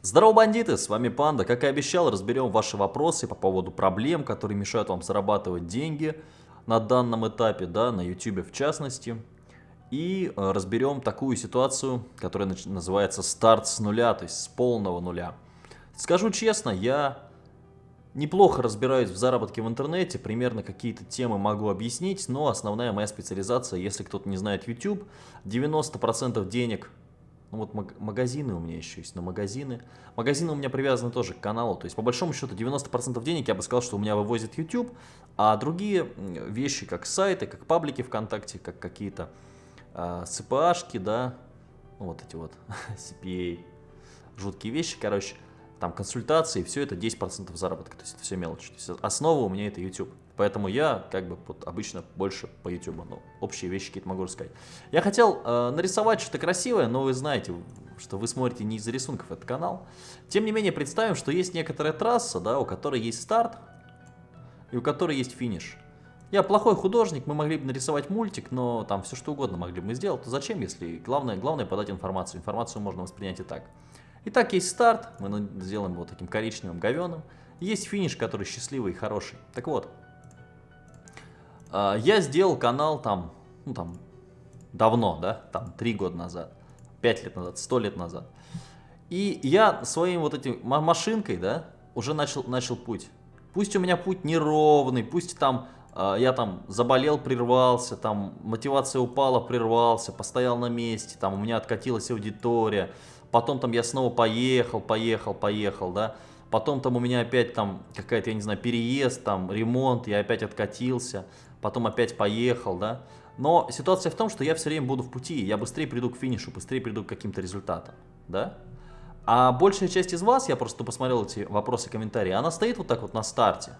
Здорово, бандиты! С вами Панда. Как и обещал, разберем ваши вопросы по поводу проблем, которые мешают вам зарабатывать деньги на данном этапе, да, на YouTube в частности. И э, разберем такую ситуацию, которая называется старт с нуля, то есть с полного нуля. Скажу честно, я неплохо разбираюсь в заработке в интернете, примерно какие-то темы могу объяснить, но основная моя специализация, если кто-то не знает YouTube, 90% денег ну вот магазины у меня еще есть, но магазины... Магазины у меня привязаны тоже к каналу, то есть по большому счету 90% денег я бы сказал, что у меня вывозит YouTube, а другие вещи, как сайты, как паблики ВКонтакте, как какие-то э, да, ну, вот эти вот CPA, жуткие вещи, короче, там консультации, все это 10% заработка, то есть это все мелочи. То есть основа у меня это YouTube. Поэтому я как бы вот, обычно больше по YouTube, ну, общие вещи какие-то могу рассказать. Я хотел э, нарисовать что-то красивое, но вы знаете, что вы смотрите не из-за рисунков этот канал. Тем не менее, представим, что есть некоторая трасса, да, у которой есть старт и у которой есть финиш. Я плохой художник, мы могли бы нарисовать мультик, но там все что угодно могли бы мы сделать. То зачем, если главное, главное подать информацию? Информацию можно воспринять и так. Итак, есть старт, мы сделаем его таким коричневым говеным. Есть финиш, который счастливый и хороший. Так вот, я сделал канал там, ну там, давно, да, там, три года назад, пять лет назад, сто лет назад. И я своим вот этим машинкой, да, уже начал, начал путь. Пусть у меня путь неровный, пусть там э, я там заболел, прервался, там мотивация упала, прервался, постоял на месте, там у меня откатилась аудитория, потом там я снова поехал, поехал, поехал, да, потом там у меня опять там какая-то, я не знаю, переезд, там ремонт, я опять откатился, потом опять поехал, да. Но ситуация в том, что я все время буду в пути, я быстрее приду к финишу, быстрее приду к каким-то результатам, да. А большая часть из вас, я просто посмотрел эти вопросы, комментарии, она стоит вот так вот на старте,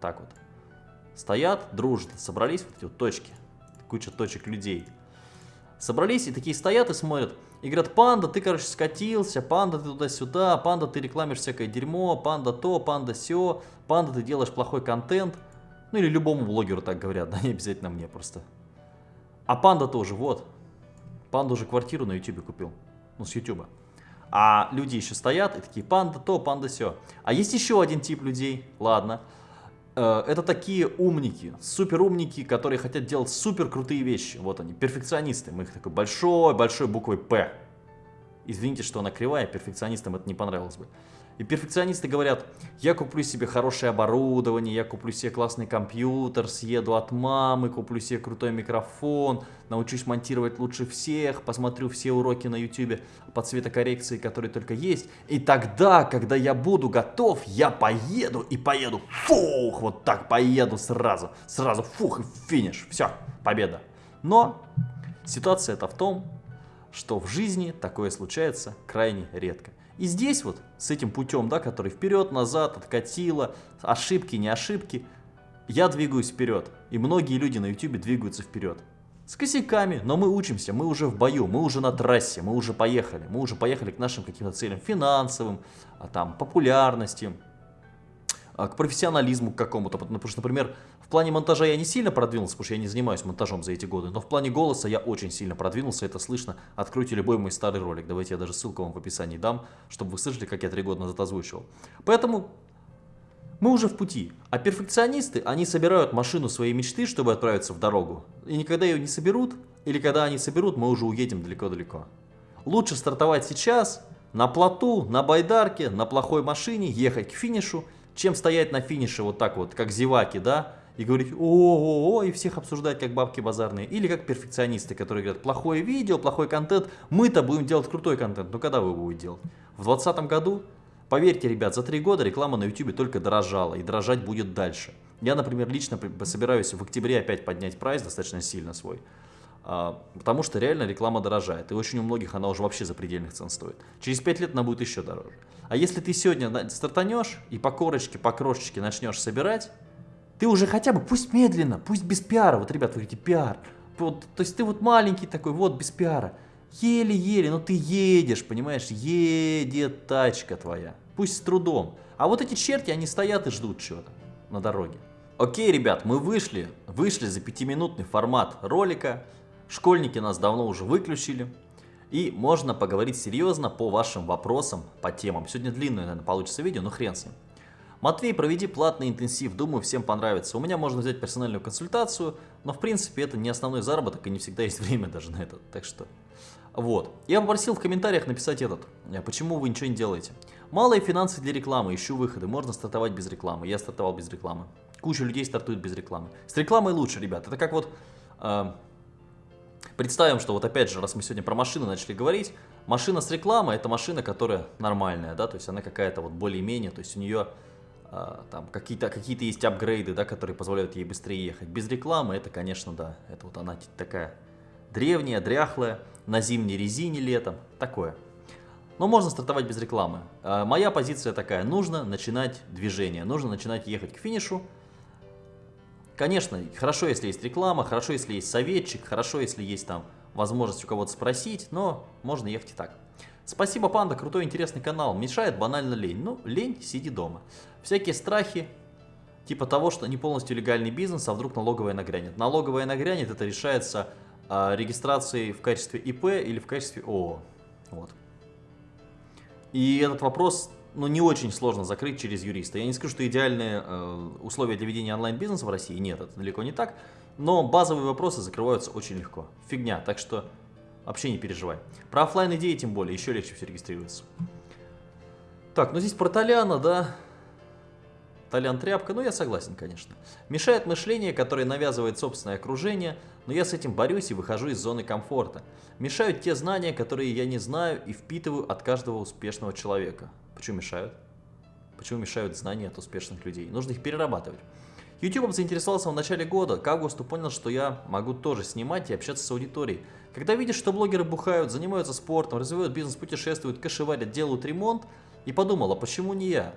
так вот. Стоят, дружат, собрались вот эти вот точки, куча точек людей. Собрались и такие стоят и смотрят, и говорят, панда, ты, короче, скатился, панда, ты туда-сюда, панда, ты рекламишь всякое дерьмо, панда то, панда все, панда, ты делаешь плохой контент. Ну или любому блогеру так говорят, да не обязательно мне просто. А панда тоже, вот. Панда уже квартиру на ютубе купил. Ну, с ютуба. А люди еще стоят и такие, панда то, панда все. А есть еще один тип людей, ладно. Э, это такие умники, супер умники, которые хотят делать супер крутые вещи. Вот они, перфекционисты. Мы их такой большой-большой буквой П. Извините, что она кривая, перфекционистам это не понравилось бы. И перфекционисты говорят, я куплю себе хорошее оборудование, я куплю себе классный компьютер, съеду от мамы, куплю себе крутой микрофон, научусь монтировать лучше всех, посмотрю все уроки на YouTube по цветокоррекции, которые только есть. И тогда, когда я буду готов, я поеду и поеду, фух, вот так поеду сразу, сразу, фух, и финиш, все, победа. Но ситуация это в том, что в жизни такое случается крайне редко. И здесь вот с этим путем, да, который вперед-назад откатило, ошибки, не ошибки, я двигаюсь вперед. И многие люди на YouTube двигаются вперед. С косяками, но мы учимся, мы уже в бою, мы уже на трассе, мы уже поехали. Мы уже поехали к нашим каким-то целям финансовым, а там, популярности, к профессионализму какому-то. Потому что, например, в плане монтажа я не сильно продвинулся, потому что я не занимаюсь монтажом за эти годы, но в плане голоса я очень сильно продвинулся, это слышно. Откройте любой мой старый ролик, давайте я даже ссылку вам в описании дам, чтобы вы слышали, как я три года назад озвучивал. Поэтому мы уже в пути, а перфекционисты, они собирают машину своей мечты, чтобы отправиться в дорогу. И никогда ее не соберут, или когда они соберут, мы уже уедем далеко-далеко. Лучше стартовать сейчас, на плоту, на байдарке, на плохой машине, ехать к финишу чем стоять на финише вот так вот, как зеваки, да, и говорить о-о-о, и всех обсуждать как бабки базарные. Или как перфекционисты, которые говорят, плохое видео, плохой контент, мы-то будем делать крутой контент. Но когда вы его будете делать? В 2020 году? Поверьте, ребят, за три года реклама на YouTube только дорожала, и дорожать будет дальше. Я, например, лично собираюсь в октябре опять поднять прайс достаточно сильно свой. А, потому что реально реклама дорожает. И очень у многих она уже вообще за предельных цен стоит. Через 5 лет она будет еще дороже. А если ты сегодня стартанешь и по корочке, по крошечке начнешь собирать, ты уже хотя бы, пусть медленно, пусть без пиара. Вот, ребят, вы говорите, пиар. Вот, то есть ты вот маленький такой, вот, без пиара. Еле-еле, но ты едешь, понимаешь, едет тачка твоя. Пусть с трудом. А вот эти черти, они стоят и ждут чего-то на дороге. Окей, ребят, мы вышли, вышли за пятиминутный формат ролика. Школьники нас давно уже выключили. И можно поговорить серьезно по вашим вопросам, по темам. Сегодня длинное, наверное, получится видео, но хрен с ним. Матвей, проведи платный интенсив, думаю, всем понравится. У меня можно взять персональную консультацию, но в принципе это не основной заработок и не всегда есть время даже на это. Так что, вот. Я попросил в комментариях написать этот, э, почему вы ничего не делаете. Малые финансы для рекламы, ищу выходы, можно стартовать без рекламы. Я стартовал без рекламы. Куча людей стартует без рекламы. С рекламой лучше, ребят. Это как вот... Э, представим, что вот опять же, раз мы сегодня про машины начали говорить, машина с рекламой это машина, которая нормальная, да, то есть она какая-то вот более-менее, то есть у нее э, там какие-то какие, -то, есть апгрейды, да, которые позволяют ей быстрее ехать. Без рекламы это, конечно, да, это вот она такая древняя, дряхлая, на зимней резине летом, такое. Но можно стартовать без рекламы. Э, моя позиция такая, нужно начинать движение, нужно начинать ехать к финишу, Конечно, хорошо, если есть реклама, хорошо, если есть советчик, хорошо, если есть там возможность у кого-то спросить, но можно ехать и так. Спасибо, Панда, крутой, интересный канал. Мешает банально лень. Ну, лень, сиди дома. Всякие страхи, типа того, что не полностью легальный бизнес, а вдруг налоговая нагрянет. Налоговая нагрянет, это решается а, регистрацией в качестве ИП или в качестве ООО. Вот. И этот вопрос ну, не очень сложно закрыть через юриста. Я не скажу, что идеальные э, условия для ведения онлайн-бизнеса в России нет, это далеко не так, но базовые вопросы закрываются очень легко. Фигня, так что вообще не переживай. Про офлайн идеи тем более, еще легче все регистрируется. Так, ну здесь про Толяна, да, Толян тряпка, ну я согласен, конечно. Мешает мышление, которое навязывает собственное окружение, но я с этим борюсь и выхожу из зоны комфорта. Мешают те знания, которые я не знаю и впитываю от каждого успешного человека. Почему мешают? Почему мешают знания от успешных людей? Нужно их перерабатывать. YouTube заинтересовался в начале года. К августу понял, что я могу тоже снимать и общаться с аудиторией. Когда видишь, что блогеры бухают, занимаются спортом, развивают бизнес, путешествуют, кэшеварят, делают ремонт, и подумал, а почему не я?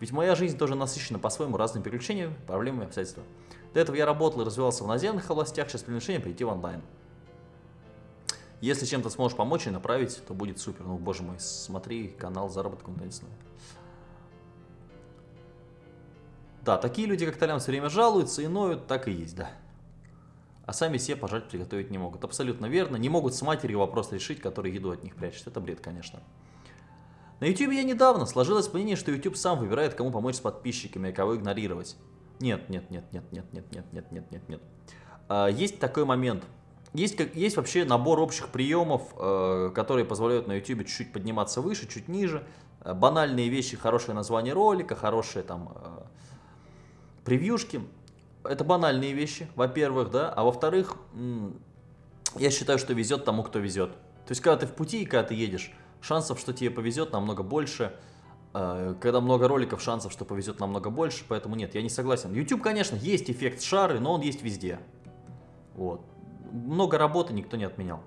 Ведь моя жизнь тоже насыщена по-своему разными приключениями, проблемами, обстоятельствами. До этого я работал и развивался в наземных областях, сейчас приглашение прийти в онлайн. Если чем-то сможешь помочь и направить, то будет супер. Ну, боже мой, смотри канал заработка интернетного. Да, такие люди, как Толян, все время жалуются и ноют, так и есть, да. А сами себе пожать приготовить не могут. Абсолютно верно. Не могут с матерью вопрос решить, который еду от них прячет. Это бред, конечно. На YouTube я недавно сложилось мнение, что YouTube сам выбирает, кому помочь с подписчиками, а кого игнорировать. Нет, нет, нет, нет, нет, нет, нет, нет, нет, нет, нет. А, есть такой момент. Есть, есть вообще набор общих приемов, э, которые позволяют на YouTube чуть-чуть подниматься выше, чуть ниже. Э, банальные вещи, хорошее название ролика, хорошие там э, превьюшки. Это банальные вещи, во-первых, да. А во-вторых, я считаю, что везет тому, кто везет. То есть, когда ты в пути и когда ты едешь, шансов, что тебе повезет, намного больше. Э, когда много роликов, шансов, что повезет намного больше, поэтому нет, я не согласен. YouTube, конечно, есть эффект шары, но он есть везде. Вот много работы никто не отменял.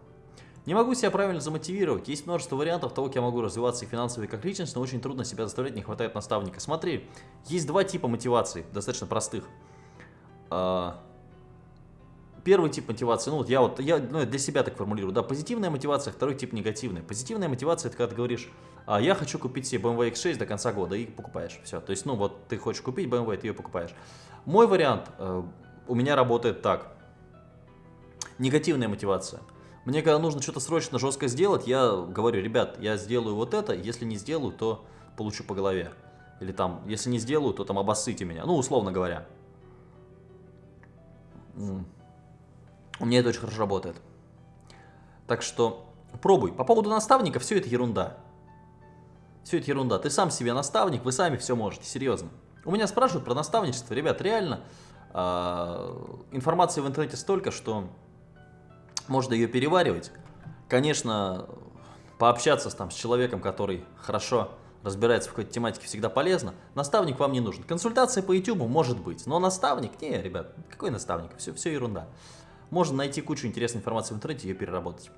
Не могу себя правильно замотивировать. Есть множество вариантов того, как я могу развиваться и финансово, и как личность, но очень трудно себя заставлять, не хватает наставника. Смотри, есть два типа мотивации, достаточно простых. Первый тип мотивации, ну вот я вот я ну, для себя так формулирую, да, позитивная мотивация, второй тип негативная. Позитивная мотивация это когда ты говоришь, а, я хочу купить себе BMW X6 до конца года и покупаешь, все. То есть, ну вот ты хочешь купить BMW, ты ее покупаешь. Мой вариант э, у меня работает так негативная мотивация. Мне когда нужно что-то срочно, жестко сделать, я говорю, ребят, я сделаю вот это, если не сделаю, то получу по голове. Или там, если не сделаю, то там обоссыте меня. Ну, условно говоря. У меня это очень хорошо работает. Так что пробуй. По поводу наставника, все это ерунда. Все это ерунда. Ты сам себе наставник, вы сами все можете, серьезно. У меня спрашивают про наставничество. Ребят, реально, э, информации в интернете столько, что можно ее переваривать. Конечно, пообщаться там, с человеком, который хорошо разбирается в какой-то тематике, всегда полезно. Наставник вам не нужен. Консультация по YouTube может быть, но наставник, не, ребят, какой наставник, все, все ерунда. Можно найти кучу интересной информации в интернете и ее переработать.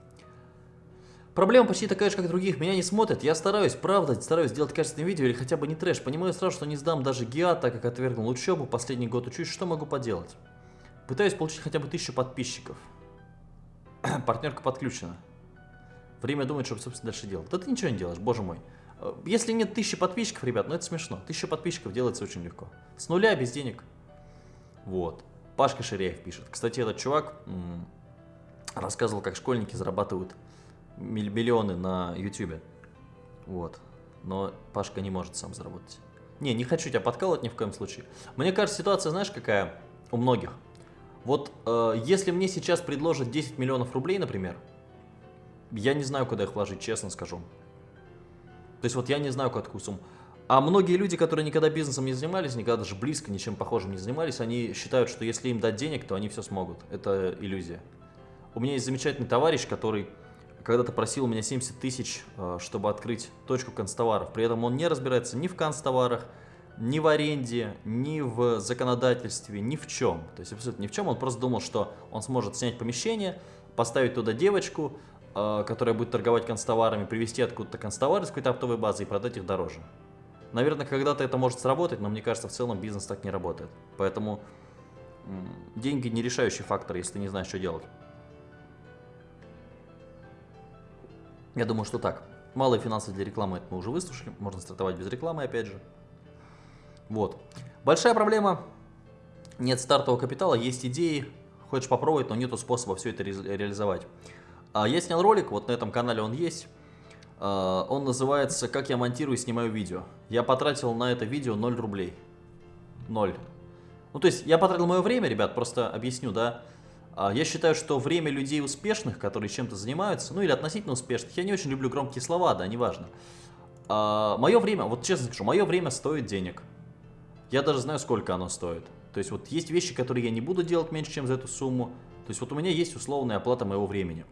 Проблема почти такая же, как других. Меня не смотрят. Я стараюсь, правда, стараюсь делать качественное видео или хотя бы не трэш. Понимаю сразу, что не сдам даже ГИА, так как отвергнул учебу. Последний год учусь. Что могу поделать? Пытаюсь получить хотя бы тысячу подписчиков. партнерка подключена. Время думать, что, собственно, дальше делать. Да ты ничего не делаешь, боже мой. Э, если нет тысячи подписчиков, ребят, ну это смешно. Тысяча подписчиков делается очень легко. С нуля, без денег. Вот. Пашка Ширяев пишет. Кстати, этот чувак рассказывал, как школьники зарабатывают миллионы на YouTube. Вот. Но Пашка не может сам заработать. Не, не хочу тебя подкалывать ни в коем случае. Мне кажется, ситуация, знаешь, какая у многих. Вот э, если мне сейчас предложат 10 миллионов рублей, например, я не знаю, куда их вложить, честно скажу. То есть вот я не знаю, какую сумму. А многие люди, которые никогда бизнесом не занимались, никогда даже близко ничем похожим не занимались, они считают, что если им дать денег, то они все смогут. Это иллюзия. У меня есть замечательный товарищ, который когда-то просил у меня 70 тысяч, э, чтобы открыть точку констоваров. При этом он не разбирается ни в констоварах, ни в аренде, ни в законодательстве, ни в чем. То есть абсолютно ни в чем. Он просто думал, что он сможет снять помещение, поставить туда девочку, э, которая будет торговать констоварами, привезти откуда-то констовары с какой-то оптовой базы и продать их дороже. Наверное, когда-то это может сработать, но мне кажется, в целом бизнес так не работает. Поэтому деньги не решающий фактор, если ты не знаешь, что делать. Я думаю, что так. Малые финансы для рекламы, это мы уже выслушали. Можно стартовать без рекламы, опять же. Вот. Большая проблема. Нет стартового капитала, есть идеи. Хочешь попробовать, но нету способа все это ре реализовать. А я снял ролик, вот на этом канале он есть. А, он называется «Как я монтирую и снимаю видео». Я потратил на это видео 0 рублей. 0. Ну, то есть, я потратил мое время, ребят, просто объясню, да. А, я считаю, что время людей успешных, которые чем-то занимаются, ну или относительно успешных, я не очень люблю громкие слова, да, неважно. А, мое время, вот честно скажу, мое время стоит денег. Я даже знаю, сколько оно стоит. То есть, вот есть вещи, которые я не буду делать меньше, чем за эту сумму. То есть, вот у меня есть условная оплата моего времени.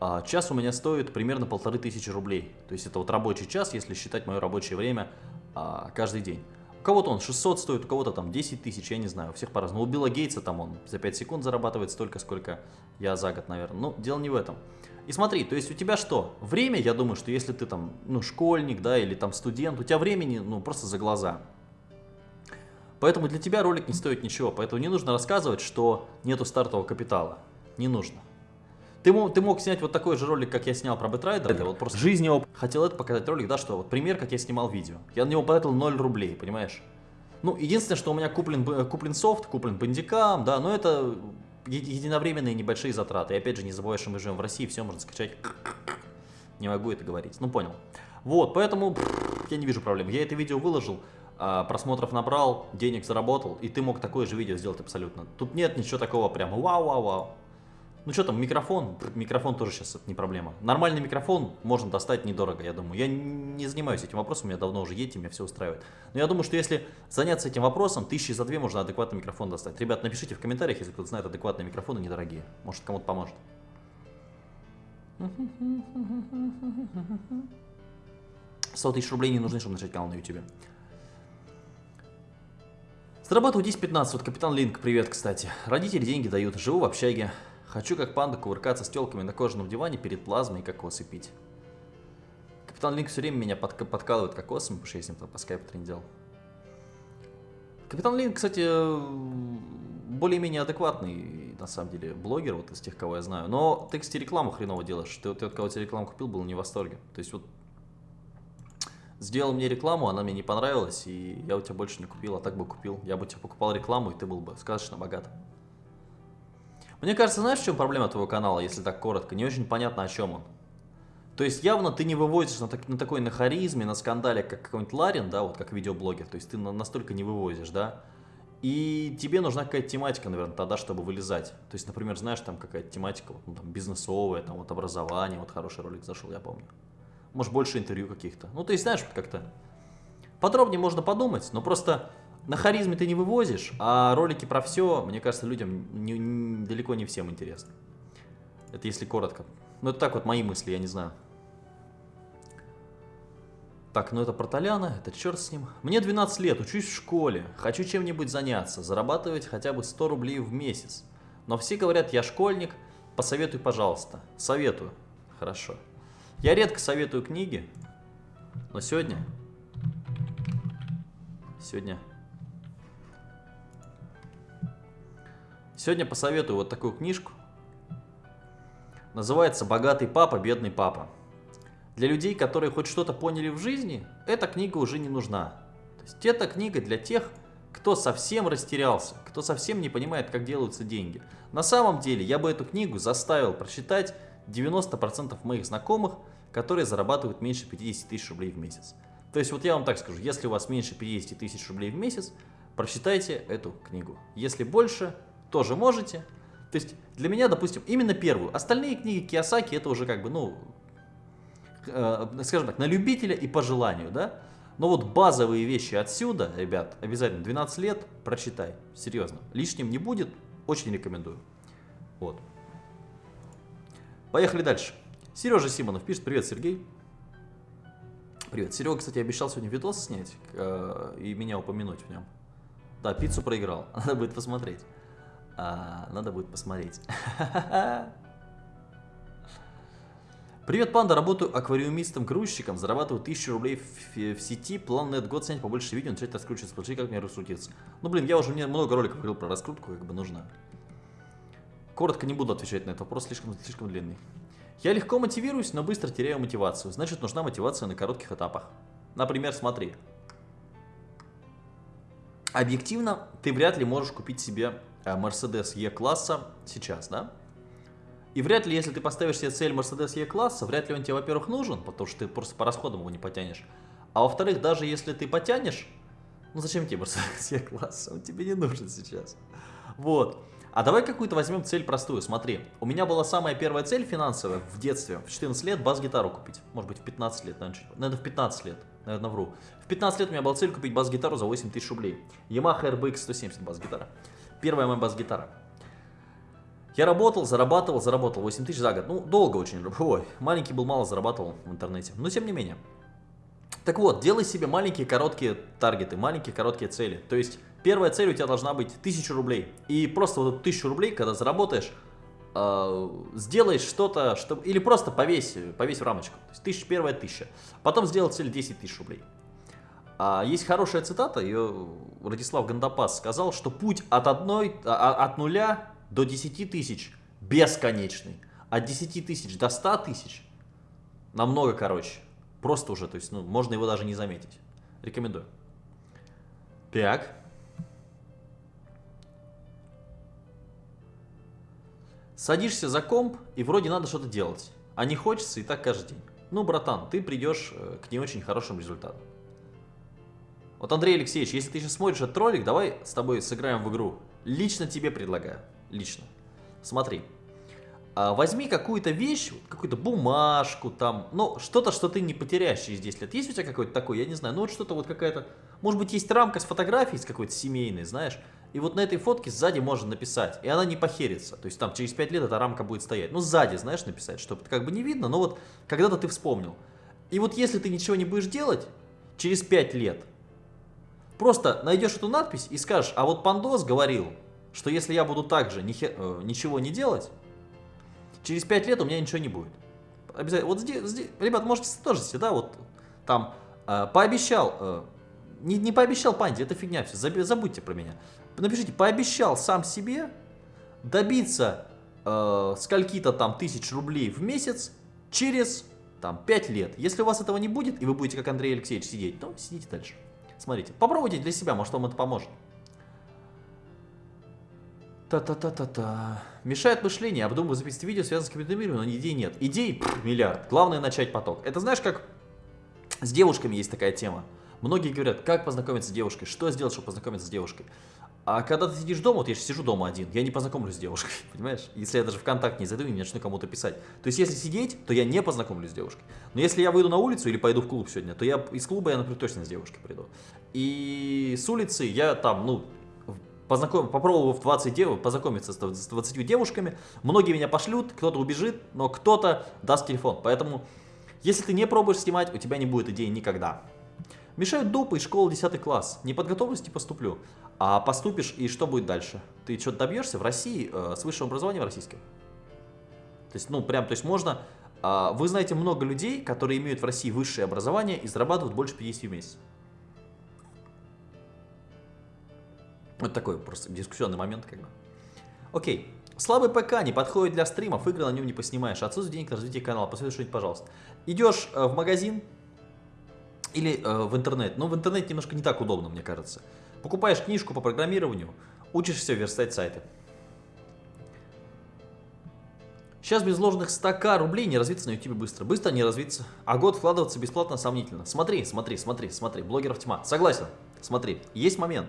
А час у меня стоит примерно полторы тысячи рублей. То есть это вот рабочий час, если считать мое рабочее время а, каждый день. У кого-то он 600 стоит, у кого-то там 10 тысяч, я не знаю, у всех по-разному. У Билла Гейтса там он за 5 секунд зарабатывает столько, сколько я за год, наверное. Но дело не в этом. И смотри, то есть у тебя что? Время, я думаю, что если ты там, ну, школьник, да, или там студент, у тебя времени, ну, просто за глаза. Поэтому для тебя ролик не стоит ничего, поэтому не нужно рассказывать, что нету стартового капитала. Не нужно. Ты мог, ты мог снять вот такой же ролик, как я снял про Бэтрайдера. Вот просто жизни опыт. Хотел это показать ролик, да, что вот пример, как я снимал видео. Я на него потратил 0 рублей, понимаешь? Ну, единственное, что у меня куплен, куплен софт, куплен Bandicam, да, но это единовременные небольшие затраты. И опять же, не забывай, что мы живем в России, все можно скачать. Не могу это говорить. Ну, понял. Вот, поэтому я не вижу проблем. Я это видео выложил, а, просмотров набрал, денег заработал, и ты мог такое же видео сделать абсолютно. Тут нет ничего такого прям вау-вау-вау. Ну что там, микрофон, микрофон тоже сейчас это не проблема. Нормальный микрофон можно достать недорого, я думаю. Я не занимаюсь этим вопросом, у меня давно уже едете, меня все устраивает. Но я думаю, что если заняться этим вопросом, тысячи за две можно адекватный микрофон достать. Ребят, напишите в комментариях, если кто-то знает адекватные микрофоны недорогие. Может кому-то поможет. 100 тысяч рублей не нужны, чтобы начать канал на YouTube. Зарабатываю 10-15, вот Капитан Линк, привет, кстати. Родители деньги дают, живу в общаге. Хочу как панда кувыркаться с телками на кожаном диване перед плазмой и кокосы пить. Капитан Линк все время меня подк подкалывает кокосом, потому что я с ним по скайпу трендел. Капитан Линк, кстати, более-менее адекватный, на самом деле, блогер, вот из тех, кого я знаю. Но ты, кстати, рекламу хреново делаешь. Ты, ты от кого тебе рекламу купил, был не в восторге. То есть вот сделал мне рекламу, она мне не понравилась, и я у тебя больше не купил, а так бы купил. Я бы тебе покупал рекламу, и ты был бы сказочно богат. Мне кажется, знаешь, в чем проблема твоего канала, если так коротко? Не очень понятно, о чем он. То есть явно ты не вывозишь на, так, на такой на харизме, на скандале, как какой-нибудь Ларин, да, вот как видеоблогер. То есть ты на, настолько не вывозишь, да. И тебе нужна какая-то тематика, наверное, тогда, чтобы вылезать. То есть, например, знаешь, там какая-то тематика, ну, там, бизнесовая, там, вот образование, вот хороший ролик зашел, я помню. Может, больше интервью каких-то. Ну, то есть, знаешь, как-то подробнее можно подумать, но просто на харизме ты не вывозишь, а ролики про все, мне кажется, людям не, не, далеко не всем интересны. Это если коротко. Ну, это так вот мои мысли, я не знаю. Так, ну это про это черт с ним. Мне 12 лет, учусь в школе, хочу чем-нибудь заняться, зарабатывать хотя бы 100 рублей в месяц. Но все говорят, я школьник, посоветуй, пожалуйста. Советую. Хорошо. Я редко советую книги, но сегодня... Сегодня Сегодня посоветую вот такую книжку. Называется «Богатый папа, бедный папа». Для людей, которые хоть что-то поняли в жизни, эта книга уже не нужна. То есть эта книга для тех, кто совсем растерялся, кто совсем не понимает, как делаются деньги. На самом деле, я бы эту книгу заставил прочитать 90% моих знакомых, которые зарабатывают меньше 50 тысяч рублей в месяц. То есть вот я вам так скажу, если у вас меньше 50 тысяч рублей в месяц, прочитайте эту книгу. Если больше, тоже можете. То есть для меня, допустим, именно первую. Остальные книги Киосаки это уже как бы, ну, э, скажем так, на любителя и по желанию, да. Но вот базовые вещи отсюда, ребят, обязательно 12 лет прочитай. Серьезно. Лишним не будет. Очень рекомендую. Вот. Поехали дальше. Сережа Симонов пишет. Привет, Сергей. Привет. Серега, кстати, обещал сегодня видос снять э, и меня упомянуть в нем. Да, пиццу проиграл. Надо будет посмотреть. А, надо будет посмотреть. Привет, панда. Работаю аквариумистом-грузчиком. Зарабатываю 1000 рублей в, в сети. План на этот год снять побольше видео, начать раскручиваться. Скажи, как мне раскрутиться. Ну, блин, я уже мне много роликов говорил про раскрутку, как бы нужно. Коротко не буду отвечать на этот вопрос, слишком, слишком длинный. Я легко мотивируюсь, но быстро теряю мотивацию. Значит, нужна мотивация на коротких этапах. Например, смотри. Объективно, ты вряд ли можешь купить себе Mercedes E-класса сейчас, да? И вряд ли, если ты поставишь себе цель Mercedes E-класса, вряд ли он тебе, во-первых, нужен, потому что ты просто по расходам его не потянешь. А во-вторых, даже если ты потянешь, ну зачем тебе Mercedes E-класса? Он тебе не нужен сейчас. Вот. А давай какую-то возьмем цель простую. Смотри, у меня была самая первая цель финансовая в детстве, в 14 лет, бас-гитару купить. Может быть, в 15 лет, наверное, наверное, в 15 лет, наверное, вру. В 15 лет у меня была цель купить бас-гитару за 8 тысяч рублей. Yamaha RBX 170 бас-гитара. Первая моя бас-гитара. Я работал, зарабатывал, заработал 8 тысяч за год. Ну, долго очень. Ой, маленький был, мало зарабатывал в интернете. Но тем не менее. Так вот, делай себе маленькие короткие таргеты, маленькие короткие цели. То есть Первая цель у тебя должна быть 1000 рублей. И просто вот эту 1000 рублей, когда заработаешь, э, сделаешь что-то, что... или просто повесь, повесь в рамочку. То есть тысяч, первая тысяча. Потом сделай цель 10 тысяч рублей. А, есть хорошая цитата, ее Радислав Гандапас сказал, что путь от, одной, а, а от нуля до 10 тысяч бесконечный. От 10 тысяч до 100 тысяч намного короче. Просто уже, то есть, ну, можно его даже не заметить. Рекомендую. Так. Садишься за комп, и вроде надо что-то делать. А не хочется и так каждый день. Ну, братан, ты придешь э, к не очень хорошим результатам. Вот, Андрей Алексеевич, если ты сейчас смотришь этот ролик, давай с тобой сыграем в игру. Лично тебе предлагаю. Лично. Смотри. А, возьми какую-то вещь, какую-то бумажку там, ну, что-то, что ты не потеряешь через 10 лет. Есть у тебя какой-то такой, я не знаю, ну, вот что-то вот какая-то... Может быть, есть рамка с фотографией, с какой-то семейной, знаешь? И вот на этой фотке сзади можно написать, и она не похерится. То есть там через 5 лет эта рамка будет стоять. Ну, сзади, знаешь, написать, чтобы как бы не видно, но вот когда-то ты вспомнил. И вот если ты ничего не будешь делать, через 5 лет, просто найдешь эту надпись и скажешь, а вот Пандос говорил, что если я буду также ни хер, э, ничего не делать, через 5 лет у меня ничего не будет. Обязательно. Вот здесь, здесь ребят, можете тоже да, вот там э, пообещал, э, не, не пообещал Панде, это фигня все, забудьте про меня напишите, пообещал сам себе добиться э, скольки-то там тысяч рублей в месяц через там 5 лет. Если у вас этого не будет, и вы будете как Андрей Алексеевич сидеть, то сидите дальше. Смотрите, попробуйте для себя, может вам это поможет. Та-та-та-та-та. Мешает мышление, обдумываю записать видео, связанное с компьютером, но идей нет. Идей пфф, миллиард. Главное начать поток. Это знаешь, как с девушками есть такая тема. Многие говорят, как познакомиться с девушкой, что сделать, чтобы познакомиться с девушкой. А когда ты сидишь дома, вот я же сижу дома один, я не познакомлюсь с девушкой, понимаешь? Если я даже ВКонтакте не зайду и не начну кому-то писать. То есть, если сидеть, то я не познакомлюсь с девушкой. Но если я выйду на улицу или пойду в клуб сегодня, то я из клуба я, например, точно с девушкой приду. И с улицы я там, ну, познаком... попробовав 20 дев... познакомиться с 20 девушками, многие меня пошлют, кто-то убежит, но кто-то даст телефон. Поэтому, если ты не пробуешь снимать, у тебя не будет идеи никогда. Мешают допы из школы 10 класс. Не подготовлюсь, не поступлю. А поступишь, и что будет дальше? Ты что-то добьешься в России э, с высшим образованием российским? То есть, ну, прям, то есть можно... Э, вы знаете много людей, которые имеют в России высшее образование и зарабатывают больше 50 в месяц. Вот такой просто дискуссионный момент, как бы. Окей. Слабый ПК не подходит для стримов, игры на нем не поснимаешь. Отсутствие денег на развитие канала. Посоветуй что-нибудь, пожалуйста. Идешь э, в магазин, или э, в интернет. Но в интернете немножко не так удобно, мне кажется. Покупаешь книжку по программированию, учишься верстать сайты. Сейчас без вложенных 100к рублей не развиться на YouTube быстро. Быстро не развиться. А год вкладываться бесплатно сомнительно. Смотри, смотри, смотри, смотри. Блогеров тьма. Согласен. Смотри, есть момент.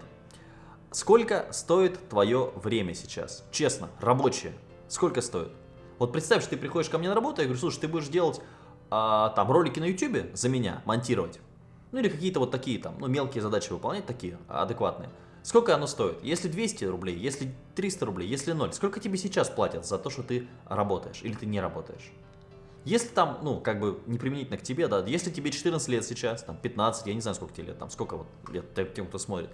Сколько стоит твое время сейчас? Честно, рабочее. Сколько стоит? Вот представь, что ты приходишь ко мне на работу, я говорю, слушай, ты будешь делать а, там ролики на YouTube за меня, монтировать. Ну или какие-то вот такие там, ну мелкие задачи выполнять, такие адекватные. Сколько оно стоит? Если 200 рублей, если 300 рублей, если 0, сколько тебе сейчас платят за то, что ты работаешь или ты не работаешь? Если там, ну, как бы не применительно к тебе, да, если тебе 14 лет сейчас, там 15, я не знаю, сколько тебе лет, там, сколько вот лет тем, кто смотрит,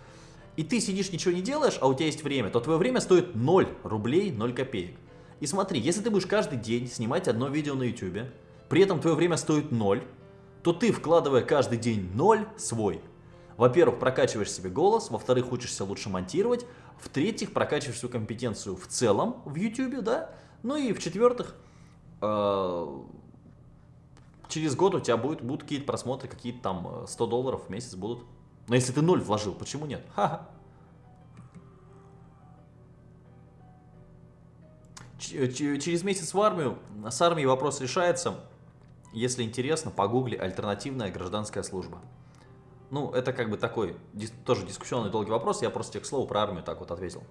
и ты сидишь, ничего не делаешь, а у тебя есть время, то твое время стоит 0 рублей, 0 копеек. И смотри, если ты будешь каждый день снимать одно видео на YouTube, при этом твое время стоит 0, то ты, вкладывая каждый день 0 свой, во-первых, прокачиваешь себе голос, во-вторых, учишься лучше монтировать, в-третьих, прокачиваешь свою компетенцию в целом в YouTube, да, ну и в-четвертых, э через год у тебя будет, будут какие-то просмотры, какие-то там 100 э, долларов в месяц будут. Но если ты ноль вложил, почему нет? Ха -ха. Через месяц в армию, с армией вопрос решается. Если интересно, погугли «Альтернативная гражданская служба». Ну, это как бы такой, тоже дискуссионный долгий вопрос, я просто к слову про армию так вот ответил.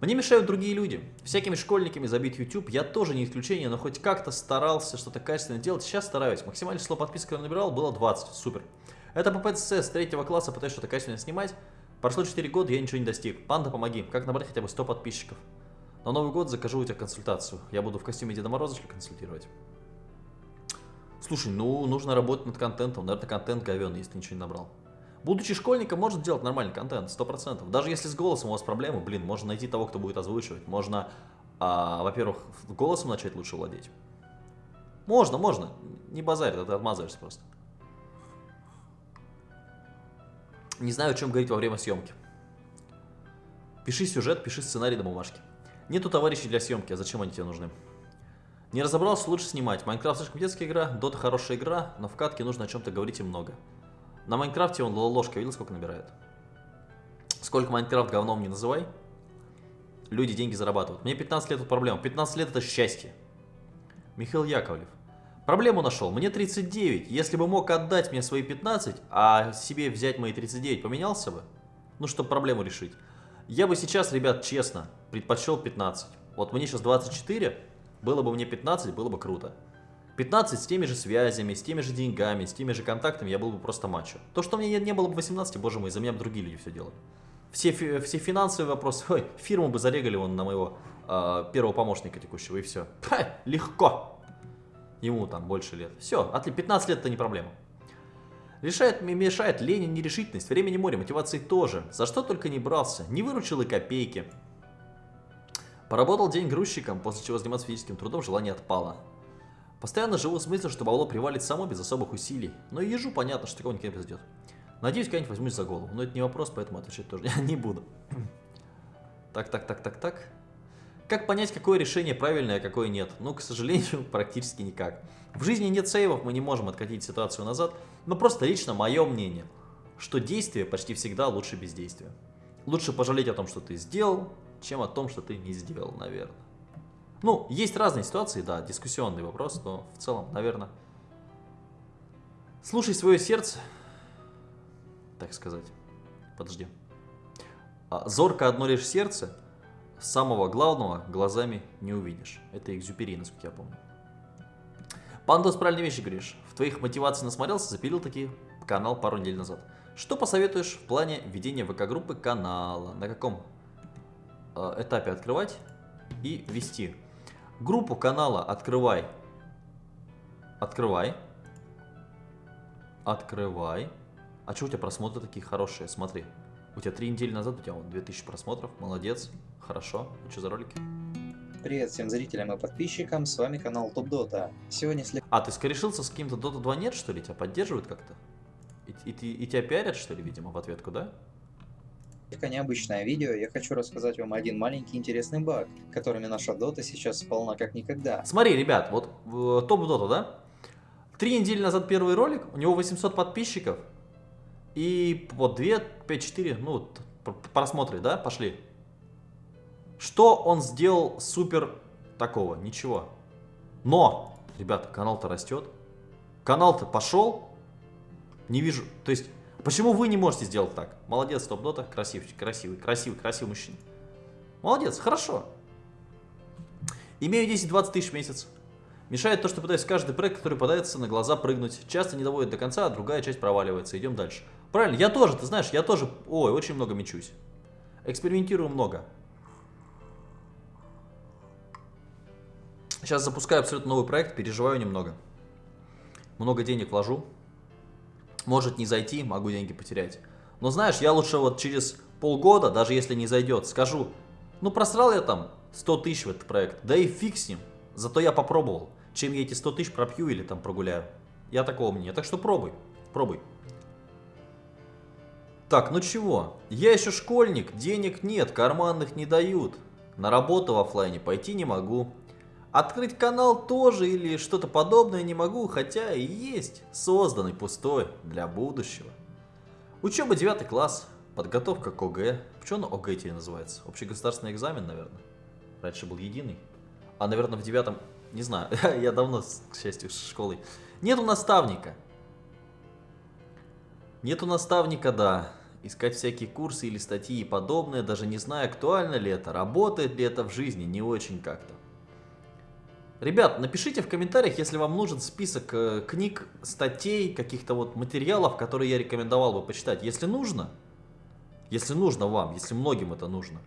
Мне мешают другие люди. Всякими школьниками забит YouTube. Я тоже не исключение, но хоть как-то старался что-то качественно делать. Сейчас стараюсь. Максимальное число подписок я набирал было 20. Супер. Это по ПЦС с третьего класса пытаюсь что-то качественно снимать. Прошло 4 года, я ничего не достиг. Панда, помоги. Как набрать хотя бы 100 подписчиков? На Новый год закажу у тебя консультацию. Я буду в костюме Деда Мороза консультировать. Слушай, ну нужно работать над контентом. Наверное, контент говен, если ничего не набрал. Будучи школьником, можно делать нормальный контент, 100%. Даже если с голосом у вас проблемы, блин, можно найти того, кто будет озвучивать. Можно, а, во-первых, голосом начать лучше владеть. Можно, можно. Не базарь, ты отмазываешься просто. Не знаю, о чем говорить во время съемки. Пиши сюжет, пиши сценарий на бумажке. Нету товарищей для съемки, а зачем они тебе нужны? Не разобрался, лучше снимать. Майнкрафт слишком детская игра, Дота хорошая игра, но в катке нужно о чем-то говорить и много. На Майнкрафте он ложка, видел, сколько набирает? Сколько Майнкрафт говном не называй, люди деньги зарабатывают. Мне 15 лет, тут проблема. 15 лет это счастье. Михаил Яковлев. Проблему нашел. Мне 39. Если бы мог отдать мне свои 15, а себе взять мои 39, поменялся бы? Ну, чтобы проблему решить. Я бы сейчас, ребят, честно, предпочел 15. Вот мне сейчас 24, было бы мне 15, было бы круто. 15 с теми же связями, с теми же деньгами, с теми же контактами я был бы просто мачо. То, что мне не было бы 18, боже мой, за меня бы другие люди все делали. Все, все финансовые вопросы, ой, фирму бы зарегали он на моего э, первого помощника текущего, и все. Ха, легко. Ему там больше лет. Все, 15 лет это не проблема. Решает, мешает лень и нерешительность, времени море, мотивации тоже. За что только не брался, не выручил и копейки. Поработал день грузчиком, после чего заниматься физическим трудом желание отпало. Постоянно живу с мыслью, что бабло привалит само без особых усилий. Но и ежу понятно, что такого никогда не произойдет. Надеюсь, когда-нибудь возьмусь за голову. Но это не вопрос, поэтому отвечать тоже не буду. Так, так, так, так, так. Как понять, какое решение правильное, а какое нет? Ну, к сожалению, практически никак. В жизни нет сейвов, мы не можем откатить ситуацию назад, но просто лично мое мнение, что действие почти всегда лучше бездействия. Лучше пожалеть о том, что ты сделал, чем о том, что ты не сделал, наверное. Ну, есть разные ситуации, да, дискуссионный вопрос, но в целом, наверное, слушай свое сердце, так сказать, подожди. А, зорко одно лишь сердце, самого главного глазами не увидишь. Это экзюпери, насколько я помню. Пандос, правильные вещи говоришь. В твоих мотивациях насмотрелся, запилил такие канал пару недель назад. Что посоветуешь в плане ведения ВК-группы канала? На каком этапе открывать и вести? Группу канала открывай. Открывай. Открывай. А что у тебя просмотры такие хорошие? Смотри. У тебя три недели назад у тебя вот 2000 просмотров. Молодец. Хорошо. А что за ролики? Привет всем зрителям и подписчикам, с вами канал Топ Дота. Сегодня след... А, ты скорешился с каким-то Dota 2 нет, что ли? Тебя поддерживают как-то? И, и, и тебя пиарят, что ли, видимо, в ответку, да? Это необычное видео, я хочу рассказать вам один маленький интересный баг, которыми наша дота сейчас полна как никогда. Смотри, ребят, вот э, топ дота, да? Три недели назад первый ролик, у него 800 подписчиков, и вот 2, 5, 4, ну, просмотры, да, пошли. Что он сделал супер такого? Ничего. Но, ребята, канал-то растет. Канал-то пошел. Не вижу. То есть, почему вы не можете сделать так? Молодец, топ-дота, красивый, красивый, красивый, красивый мужчина. Молодец, хорошо. Имею 10-20 тысяч в месяц. Мешает то, что пытаюсь каждый проект, который подается на глаза прыгнуть. Часто не доводит до конца, а другая часть проваливается. Идем дальше. Правильно, я тоже, ты знаешь, я тоже, ой, очень много мечусь. Экспериментирую много. Сейчас запускаю абсолютно новый проект, переживаю немного. Много денег вложу. Может не зайти, могу деньги потерять. Но знаешь, я лучше вот через полгода, даже если не зайдет, скажу, ну просрал я там 100 тысяч в этот проект, да и фиг с ним. Зато я попробовал. Чем я эти 100 тысяч пропью или там прогуляю. Я такого мнения. Так что пробуй, пробуй. Так, ну чего? Я еще школьник, денег нет, карманных не дают. На работу в офлайне пойти не могу. Открыть канал тоже или что-то подобное не могу, хотя и есть созданный пустой для будущего. Учеба 9 класс, подготовка к ОГЭ. Почему он ОГЭ теперь называется? Общегосударственный экзамен, наверное. Раньше был единый. А, наверное, в девятом... Не знаю, я давно, к счастью, с школой. Нету наставника. Нету наставника, да. Искать всякие курсы или статьи и подобное, даже не зная, актуально ли это, работает ли это в жизни, не очень как-то. Ребят, напишите в комментариях, если вам нужен список э, книг, статей, каких-то вот материалов, которые я рекомендовал бы почитать. Если нужно, если нужно вам, если многим это нужно,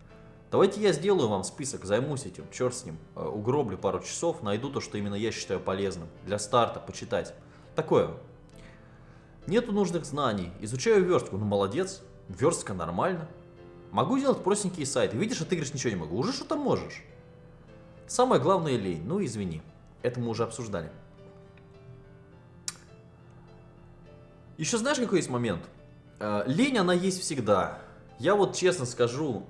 давайте я сделаю вам список, займусь этим, черт с ним, э, угроблю пару часов, найду то, что именно я считаю полезным для старта, почитать. Такое. Нету нужных знаний, изучаю верстку, ну молодец, верстка нормально. Могу делать простенькие сайты, видишь, а ты говоришь, ничего не могу, уже что-то можешь. Самое главное лень, ну извини, это мы уже обсуждали. Еще знаешь, какой есть момент? Э, лень, она есть всегда. Я вот честно скажу,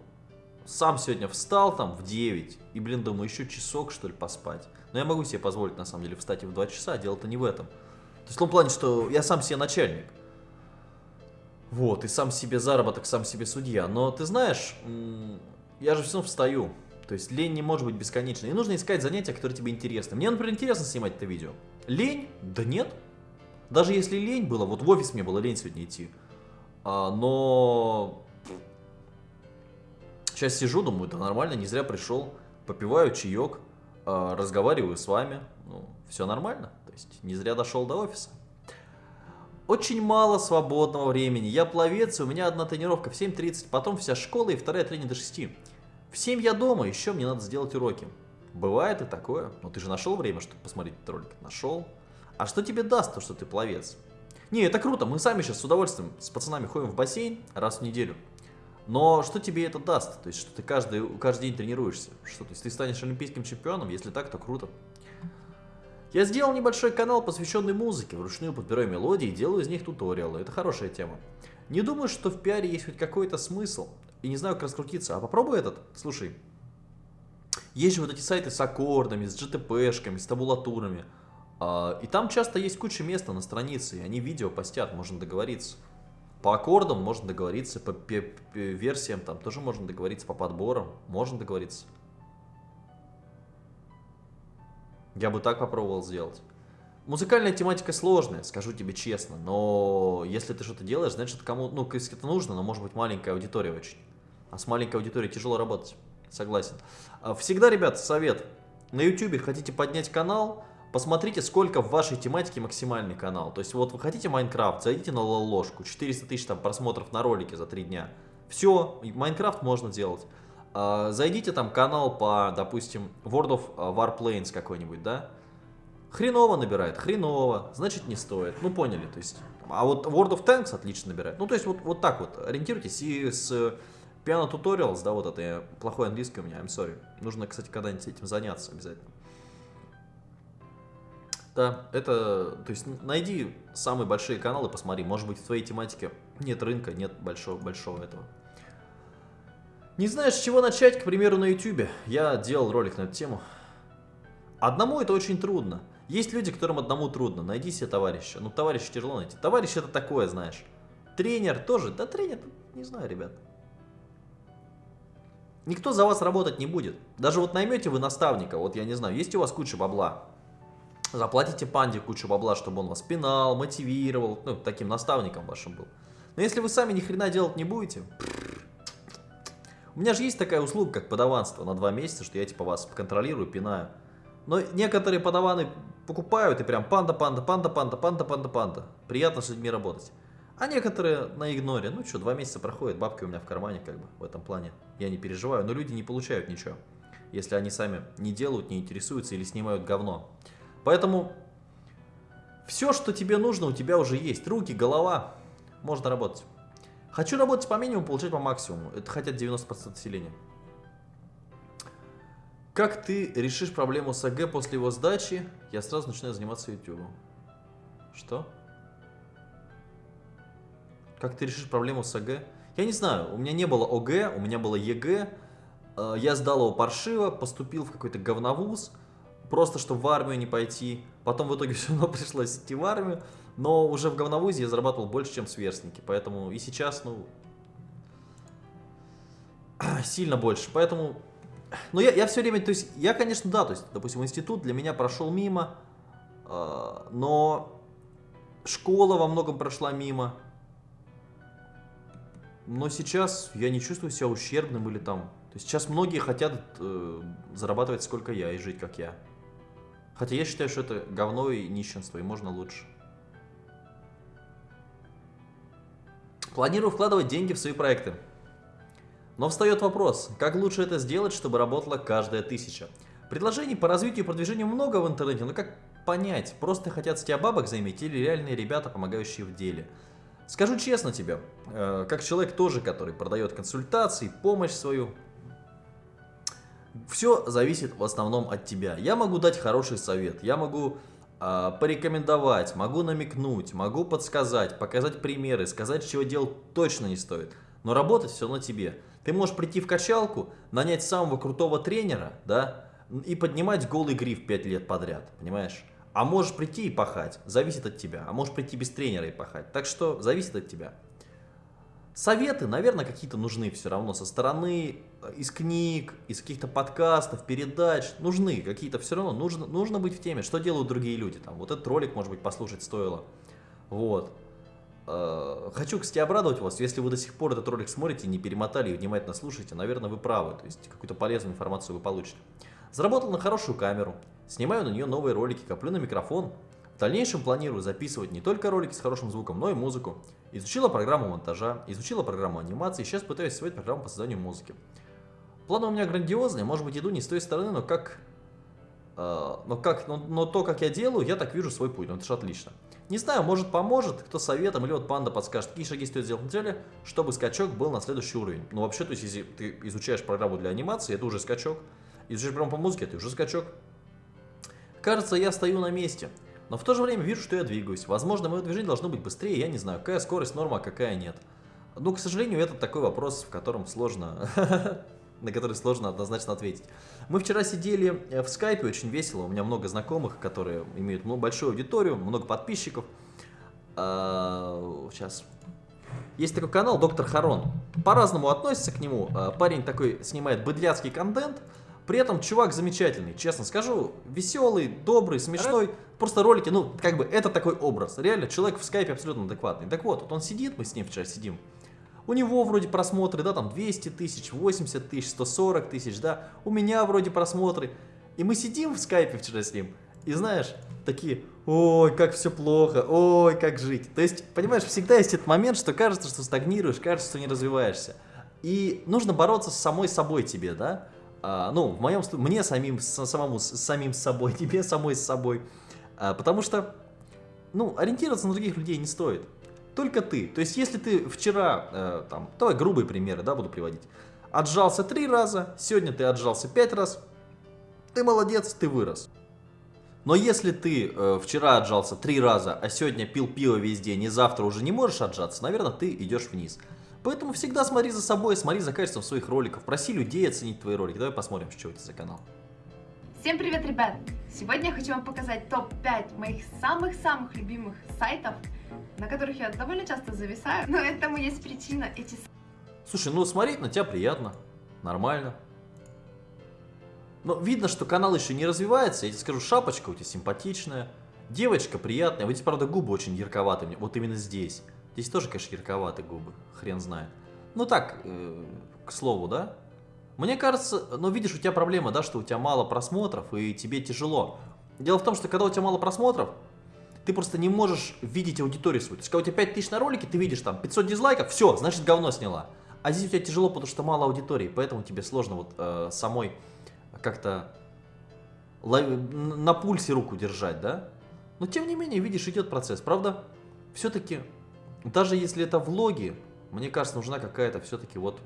сам сегодня встал там в 9, и, блин, думаю, еще часок, что ли, поспать. Но я могу себе позволить, на самом деле, встать и в 2 часа, дело-то не в этом. То есть в том плане, что я сам себе начальник. Вот, и сам себе заработок, сам себе судья. Но ты знаешь, я же все равно встаю. То есть лень не может быть бесконечной. И нужно искать занятия, которые тебе интересны. Мне, например, интересно снимать это видео. Лень? Да нет. Даже если лень было, вот в офис мне было лень сегодня идти. А, но сейчас сижу, думаю, да нормально, не зря пришел. Попиваю чаек, а, разговариваю с вами. Ну, все нормально. То есть не зря дошел до офиса. Очень мало свободного времени. Я пловец, у меня одна тренировка в 7.30, потом вся школа и вторая тренинг до 6. В 7 я дома, еще мне надо сделать уроки. Бывает и такое. Но ты же нашел время, чтобы посмотреть этот ролик? Нашел. А что тебе даст то, что ты пловец? Не, это круто. Мы сами сейчас с удовольствием с пацанами ходим в бассейн раз в неделю. Но что тебе это даст? То есть, что ты каждый, каждый день тренируешься? Что, то есть, ты станешь олимпийским чемпионом? Если так, то круто. Я сделал небольшой канал, посвященный музыке. Вручную подбираю мелодии и делаю из них туториалы. Это хорошая тема. Не думаю, что в пиаре есть хоть какой-то смысл и не знаю, как раскрутиться. А попробуй этот. Слушай, есть же вот эти сайты с аккордами, с GTP-шками, с табулатурами. А, и там часто есть куча места на странице, и они видео постят, можно договориться. По аккордам можно договориться, по, версиям там тоже можно договориться, по подборам можно договориться. Я бы так попробовал сделать. Музыкальная тематика сложная, скажу тебе честно, но если ты что-то делаешь, значит кому, ну, если это нужно, но может быть маленькая аудитория очень. А с маленькой аудиторией тяжело работать. Согласен. А, всегда, ребят, совет. На YouTube хотите поднять канал, посмотрите, сколько в вашей тематике максимальный канал. То есть вот вы хотите Майнкрафт, зайдите на ложку, 400 тысяч там просмотров на ролике за 3 дня. Все, Майнкрафт можно делать. А, зайдите там канал по, допустим, World of Warplanes какой-нибудь, да? Хреново набирает, хреново, значит не стоит. Ну поняли, то есть. А вот World of Tanks отлично набирает. Ну то есть вот, вот так вот ориентируйтесь и с Piano Tutorials, да, вот это я, плохой английский у меня, I'm sorry. Нужно, кстати, когда-нибудь этим заняться обязательно. Да, это, то есть найди самые большие каналы, посмотри, может быть в твоей тематике нет рынка, нет большого, большого этого. Не знаешь, с чего начать, к примеру, на YouTube. Я делал ролик на эту тему. Одному это очень трудно. Есть люди, которым одному трудно. Найди себе товарища. Ну, товарища тяжело найти. Товарищ это такое, знаешь. Тренер тоже. Да тренер, не знаю, ребят. Никто за вас работать не будет. Даже вот наймете вы наставника, вот я не знаю, есть у вас куча бабла. Заплатите панде кучу бабла, чтобы он вас пинал, мотивировал, ну, таким наставником вашим был. Но если вы сами ни хрена делать не будете... У меня же есть такая услуга, как подаванство на два месяца, что я типа вас контролирую, пинаю. Но некоторые подаваны покупают и прям панда, панда, панда, панда, панда, панда, панда. Приятно с людьми работать. А некоторые на игноре. Ну что, два месяца проходит, бабки у меня в кармане как бы в этом плане. Я не переживаю, но люди не получают ничего. Если они сами не делают, не интересуются или снимают говно. Поэтому все, что тебе нужно, у тебя уже есть. Руки, голова. Можно работать. Хочу работать по минимуму, получать по максимуму. Это хотят 90% населения. Как ты решишь проблему с ОГЭ после его сдачи? Я сразу начинаю заниматься YouTube. Что? Как ты решишь проблему с ОГЭ? Я не знаю, у меня не было ОГЭ, у меня было ЕГЭ. Я сдал его паршиво, поступил в какой-то говновуз просто чтобы в армию не пойти. Потом в итоге все равно пришлось идти в армию. Но уже в говновузе я зарабатывал больше, чем сверстники. Поэтому и сейчас, ну, сильно больше. Поэтому, ну, я, я все время, то есть, я, конечно, да, то есть, допустим, институт для меня прошел мимо, э, но школа во многом прошла мимо. Но сейчас я не чувствую себя ущербным или там. То есть сейчас многие хотят э, зарабатывать сколько я и жить как я. Хотя я считаю, что это говно и нищенство, и можно лучше. Планирую вкладывать деньги в свои проекты. Но встает вопрос, как лучше это сделать, чтобы работала каждая тысяча? Предложений по развитию и продвижению много в интернете, но как понять, просто хотят с тебя бабок заиметь или реальные ребята, помогающие в деле? Скажу честно тебе, э, как человек тоже, который продает консультации, помощь свою, все зависит в основном от тебя. Я могу дать хороший совет, я могу э, порекомендовать, могу намекнуть, могу подсказать, показать примеры, сказать, чего делать точно не стоит. Но работать все на тебе. Ты можешь прийти в качалку, нанять самого крутого тренера, да, и поднимать голый гриф 5 лет подряд, понимаешь? А можешь прийти и пахать, зависит от тебя. А можешь прийти без тренера и пахать. Так что зависит от тебя. Советы, наверное, какие-то нужны все равно со стороны, э, из книг, из каких-то подкастов, передач. Нужны какие-то все равно, нужно, нужно быть в теме, что делают другие люди. Там, вот этот ролик, может быть, послушать стоило. Вот. Э, хочу, кстати, обрадовать вас, если вы до сих пор этот ролик смотрите, не перемотали и внимательно слушаете, наверное, вы правы, то есть какую-то полезную информацию вы получите. Заработал на хорошую камеру, снимаю на нее новые ролики, коплю на микрофон, в дальнейшем планирую записывать не только ролики с хорошим звуком, но и музыку. Изучила программу монтажа, изучила программу анимации, сейчас пытаюсь освоить программу по созданию музыки. Планы у меня грандиозные, может быть иду не с той стороны, но как... Э, но, как но, но то, как я делаю, я так вижу свой путь, ну это же отлично. Не знаю, может поможет, кто советом, или вот панда подскажет, какие шаги стоит сделать в неделе, чтобы скачок был на следующий уровень. Ну вообще, то есть если ты изучаешь программу для анимации, это уже скачок. Изучаешь программу по музыке, это уже скачок. Кажется, я стою на месте. Но в то же время вижу, что я двигаюсь. Возможно, мое движение должно быть быстрее, я не знаю, какая скорость норма, а какая нет. Но, к сожалению, это такой вопрос, в котором сложно, на который сложно однозначно ответить. Мы вчера сидели э, в скайпе, очень весело, у меня много знакомых, которые имеют большую аудиторию, много подписчиков. Сейчас. А, Есть такой канал Доктор Харон. По-разному относится к нему. А, парень такой снимает быдляцкий контент, при этом чувак замечательный, честно скажу, веселый, добрый, смешной. Просто ролики, ну, как бы, это такой образ. Реально, человек в скайпе абсолютно адекватный. Так вот, вот он сидит, мы с ним вчера сидим. У него вроде просмотры, да, там 200 тысяч, 80 тысяч, 140 тысяч, да. У меня вроде просмотры. И мы сидим в скайпе вчера с ним. И знаешь, такие, ой, как все плохо, ой, как жить. То есть, понимаешь, всегда есть этот момент, что кажется, что стагнируешь, кажется, что не развиваешься. И нужно бороться с самой собой тебе, да а, ну, в моем случае, мне самим, самому, самим собой, тебе самой с собой. А, потому что, ну, ориентироваться на других людей не стоит. Только ты. То есть, если ты вчера, э, там, давай грубые примеры, да, буду приводить. Отжался три раза, сегодня ты отжался пять раз, ты молодец, ты вырос. Но если ты э, вчера отжался три раза, а сегодня пил пиво весь день и завтра уже не можешь отжаться, наверное, ты идешь вниз. Поэтому всегда смотри за собой, смотри за качеством своих роликов, проси людей оценить твои ролики. Давай посмотрим, что это за канал. Всем привет, ребят! Сегодня я хочу вам показать топ-5 моих самых-самых любимых сайтов, на которых я довольно часто зависаю, но этому есть причина. Эти... Слушай, ну смотреть на тебя приятно, нормально. Но видно, что канал еще не развивается. Я тебе скажу, шапочка у тебя симпатичная, девочка приятная. Вот здесь, правда, губы очень ярковатые. Вот именно здесь. Здесь тоже, конечно, ярковатые губы. Хрен знает. Ну так, э, к слову, да? Мне кажется, ну видишь, у тебя проблема, да, что у тебя мало просмотров и тебе тяжело. Дело в том, что когда у тебя мало просмотров, ты просто не можешь видеть аудиторию свою. То есть, когда у тебя 5000 на ролике, ты видишь там 500 дизлайков, все, значит говно сняла. А здесь у тебя тяжело, потому что мало аудитории, поэтому тебе сложно вот э, самой как-то на пульсе руку держать, да? Но тем не менее, видишь, идет процесс. Правда, все-таки, даже если это влоги, мне кажется, нужна какая-то все-таки вот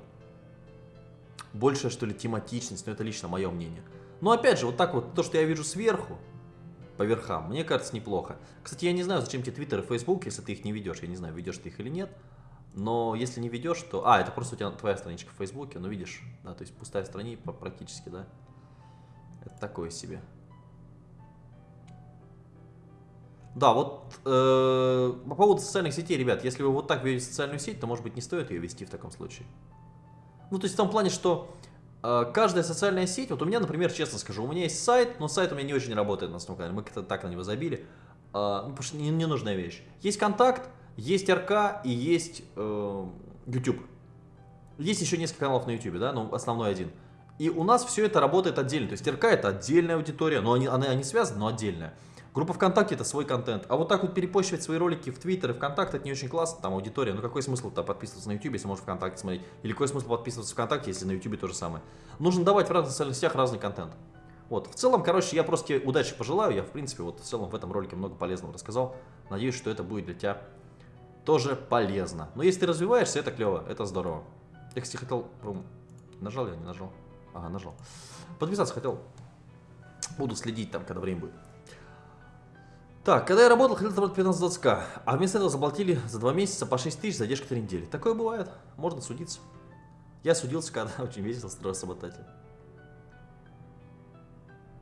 большая, что ли, тематичность, но это лично мое мнение. Но опять же, вот так вот, то, что я вижу сверху, по верхам, мне кажется, неплохо. Кстати, я не знаю, зачем тебе Твиттер и Фейсбук, если ты их не ведешь. Я не знаю, ведешь ты их или нет. Но если не ведешь, то... А, это просто у тебя твоя страничка в Фейсбуке, ну видишь, да, то есть пустая страница практически, да. Это такое себе. Да, вот э, по поводу социальных сетей, ребят, если вы вот так ведете социальную сеть, то, может быть, не стоит ее вести в таком случае. Ну, то есть в том плане, что э, каждая социальная сеть, вот у меня, например, честно скажу, у меня есть сайт, но сайт у меня не очень работает на основном канале, мы как-то так на него забили, э, ну, потому что не, не вещь. Есть контакт, есть РК и есть э, YouTube. Есть еще несколько каналов на YouTube, да, ну, основной один. И у нас все это работает отдельно, то есть РК это отдельная аудитория, но они, они, они связаны, но отдельная. Группа ВКонтакте это свой контент. А вот так вот перепощивать свои ролики в Твиттер и ВКонтакте, это не очень классно, там аудитория. Ну какой смысл там подписываться на YouTube, если можно ВКонтакте смотреть? Или какой смысл подписываться ВКонтакте, если на YouTube то же самое? Нужно давать в разных социальных сетях разный контент. Вот, в целом, короче, я просто тебе удачи пожелаю. Я, в принципе, вот в целом в этом ролике много полезного рассказал. Надеюсь, что это будет для тебя тоже полезно. Но если ты развиваешься, это клево, это здорово. Я, кстати, хотел... Нажал я, не нажал? Ага, нажал. Подписаться хотел. Буду следить там, когда время будет. Так, когда я работал, хотел заработать 15-20к, а вместо этого заплатили за 2 месяца по 6 тысяч задержка 3 недели. Такое бывает, можно судиться. Я судился, когда очень весело строил саботатель.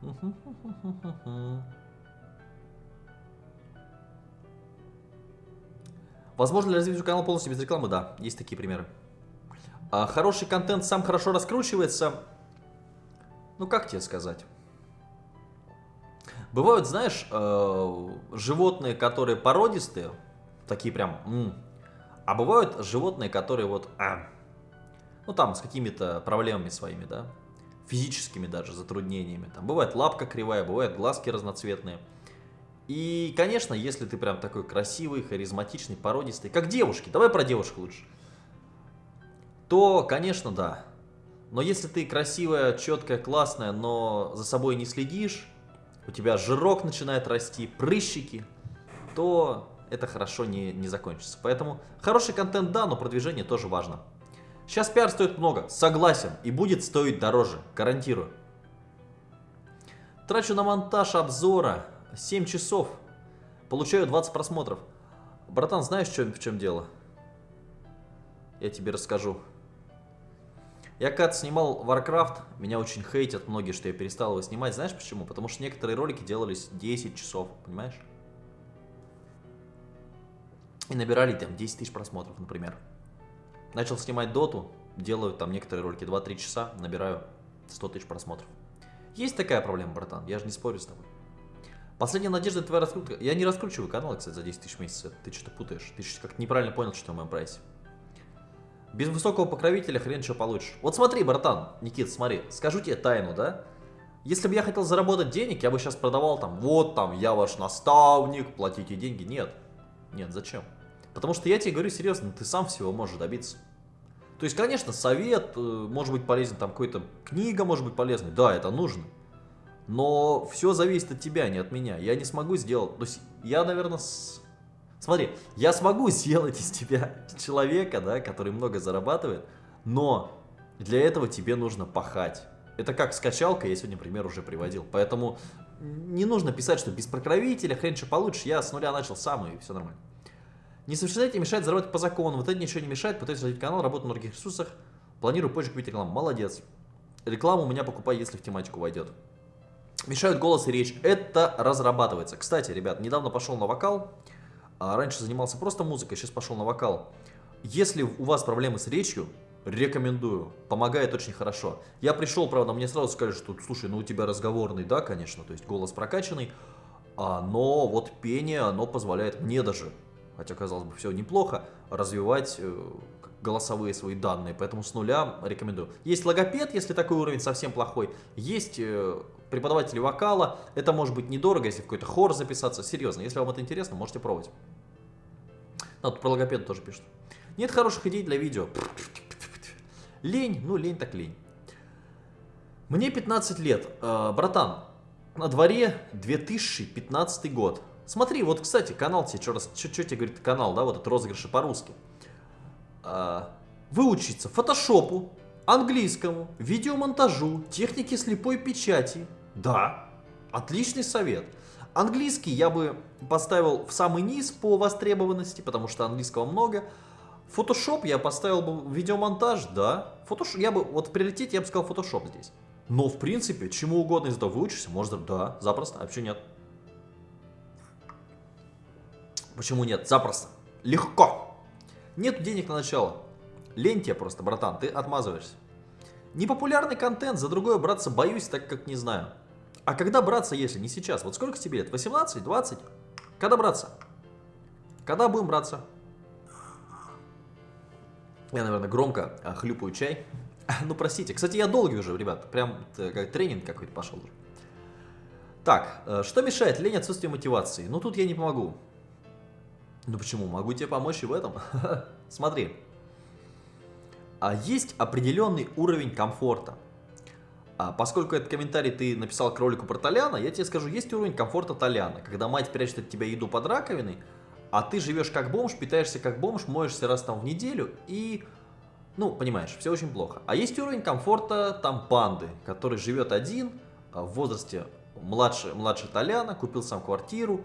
Возможно ли развить канал полностью без рекламы? Да, есть такие примеры. А хороший контент сам хорошо раскручивается. Ну, как тебе сказать? Бывают, знаешь, э, животные, которые породистые, такие прям, а бывают животные, которые вот, а, ну там с какими-то проблемами своими, да, физическими даже затруднениями. Там бывает лапка кривая, бывают глазки разноцветные. И, конечно, если ты прям такой красивый, харизматичный, породистый, как девушки, давай про девушек лучше, то, конечно, да. Но если ты красивая, четкая, классная, но за собой не следишь, у тебя жирок начинает расти, прыщики, то это хорошо не, не закончится. Поэтому хороший контент да, но продвижение тоже важно. Сейчас пиар стоит много, согласен, и будет стоить дороже, гарантирую. Трачу на монтаж обзора 7 часов, получаю 20 просмотров. Братан, знаешь, в чем, в чем дело? Я тебе расскажу. Я когда снимал Warcraft, меня очень хейтят многие, что я перестал его снимать. Знаешь почему? Потому что некоторые ролики делались 10 часов, понимаешь? И набирали там 10 тысяч просмотров, например. Начал снимать доту, делаю там некоторые ролики 2-3 часа, набираю 100 тысяч просмотров. Есть такая проблема, братан, я же не спорю с тобой. Последняя надежда твоя раскрутка. Я не раскручиваю канал, кстати, за 10 тысяч в. Ты что-то путаешь. Ты как неправильно понял, что в моем прайсе. Без высокого покровителя хрен что получишь. Вот смотри, братан, Никит, смотри, скажу тебе тайну, да? Если бы я хотел заработать денег, я бы сейчас продавал там, вот там, я ваш наставник, платите деньги. Нет, нет, зачем? Потому что я тебе говорю серьезно, ты сам всего можешь добиться. То есть, конечно, совет э, может быть полезен, там какая-то книга может быть полезной, да, это нужно. Но все зависит от тебя, не от меня. Я не смогу сделать, то есть я, наверное, Смотри, я смогу сделать из тебя человека, да, который много зарабатывает, но для этого тебе нужно пахать. Это как скачалка, я сегодня пример уже приводил. Поэтому не нужно писать, что без покровителя хрен что получишь. Я с нуля начал сам, и все нормально. Несовершеннолетие мешает заработать по закону. Вот это ничего не мешает. Пытаюсь развить канал, работаю на других ресурсах. Планирую позже купить рекламу. Молодец. Рекламу у меня покупай, если в тематику войдет. Мешают голос и речь. Это разрабатывается. Кстати, ребят, недавно пошел на вокал. А раньше занимался просто музыкой, сейчас пошел на вокал. Если у вас проблемы с речью, Рекомендую. Помогает очень хорошо. Я пришел, правда, мне сразу сказали, что, слушай, ну у тебя разговорный, да, конечно, то есть голос прокачанный, а, но вот пение, оно позволяет мне даже, хотя, казалось бы, все неплохо, развивать э, голосовые свои данные, поэтому с нуля рекомендую. Есть логопед, если такой уровень совсем плохой, есть э, преподаватели вокала, это может быть недорого, если в какой-то хор записаться, серьезно, если вам это интересно, можете пробовать. А, тут про логопед тоже пишут. Нет хороших идей для видео. Лень, ну лень так лень. Мне 15 лет. Э, братан, на дворе 2015 год. Смотри, вот, кстати, канал тебе, что, раз, что, тебе говорит канал, да, вот этот розыгрыши по-русски. Э, выучиться фотошопу, английскому, видеомонтажу, технике слепой печати. Да, отличный совет. Английский я бы поставил в самый низ по востребованности, потому что английского много. Photoshop я поставил бы видеомонтаж, да. Photoshop, я бы, вот в приоритете я бы сказал Photoshop здесь. Но, в принципе, чему угодно из этого выучишься, можно, да, запросто, а почему нет? Почему нет? Запросто. Легко. Нет денег на начало. Лень тебе просто, братан, ты отмазываешься. Непопулярный контент, за другое браться боюсь, так как не знаю. А когда браться, если не сейчас? Вот сколько тебе лет? 18, 20? Когда браться? Когда будем браться? Я, наверное, громко а, хлюпаю чай. Ну, простите. Кстати, я долгий уже, ребят. Прям как тренинг какой-то пошел. Так, э, что мешает? Лень, отсутствие мотивации. Ну, тут я не помогу. Ну, почему? Могу тебе помочь и в этом. Смотри. А есть определенный уровень комфорта. А поскольку этот комментарий ты написал к ролику про Толяна, я тебе скажу, есть уровень комфорта Толяна. Когда мать прячет от тебя еду под раковиной, а ты живешь как бомж, питаешься как бомж, моешься раз там в неделю и... Ну, понимаешь, все очень плохо. А есть уровень комфорта там панды, который живет один, а, в возрасте младше, младше Толяна, купил сам квартиру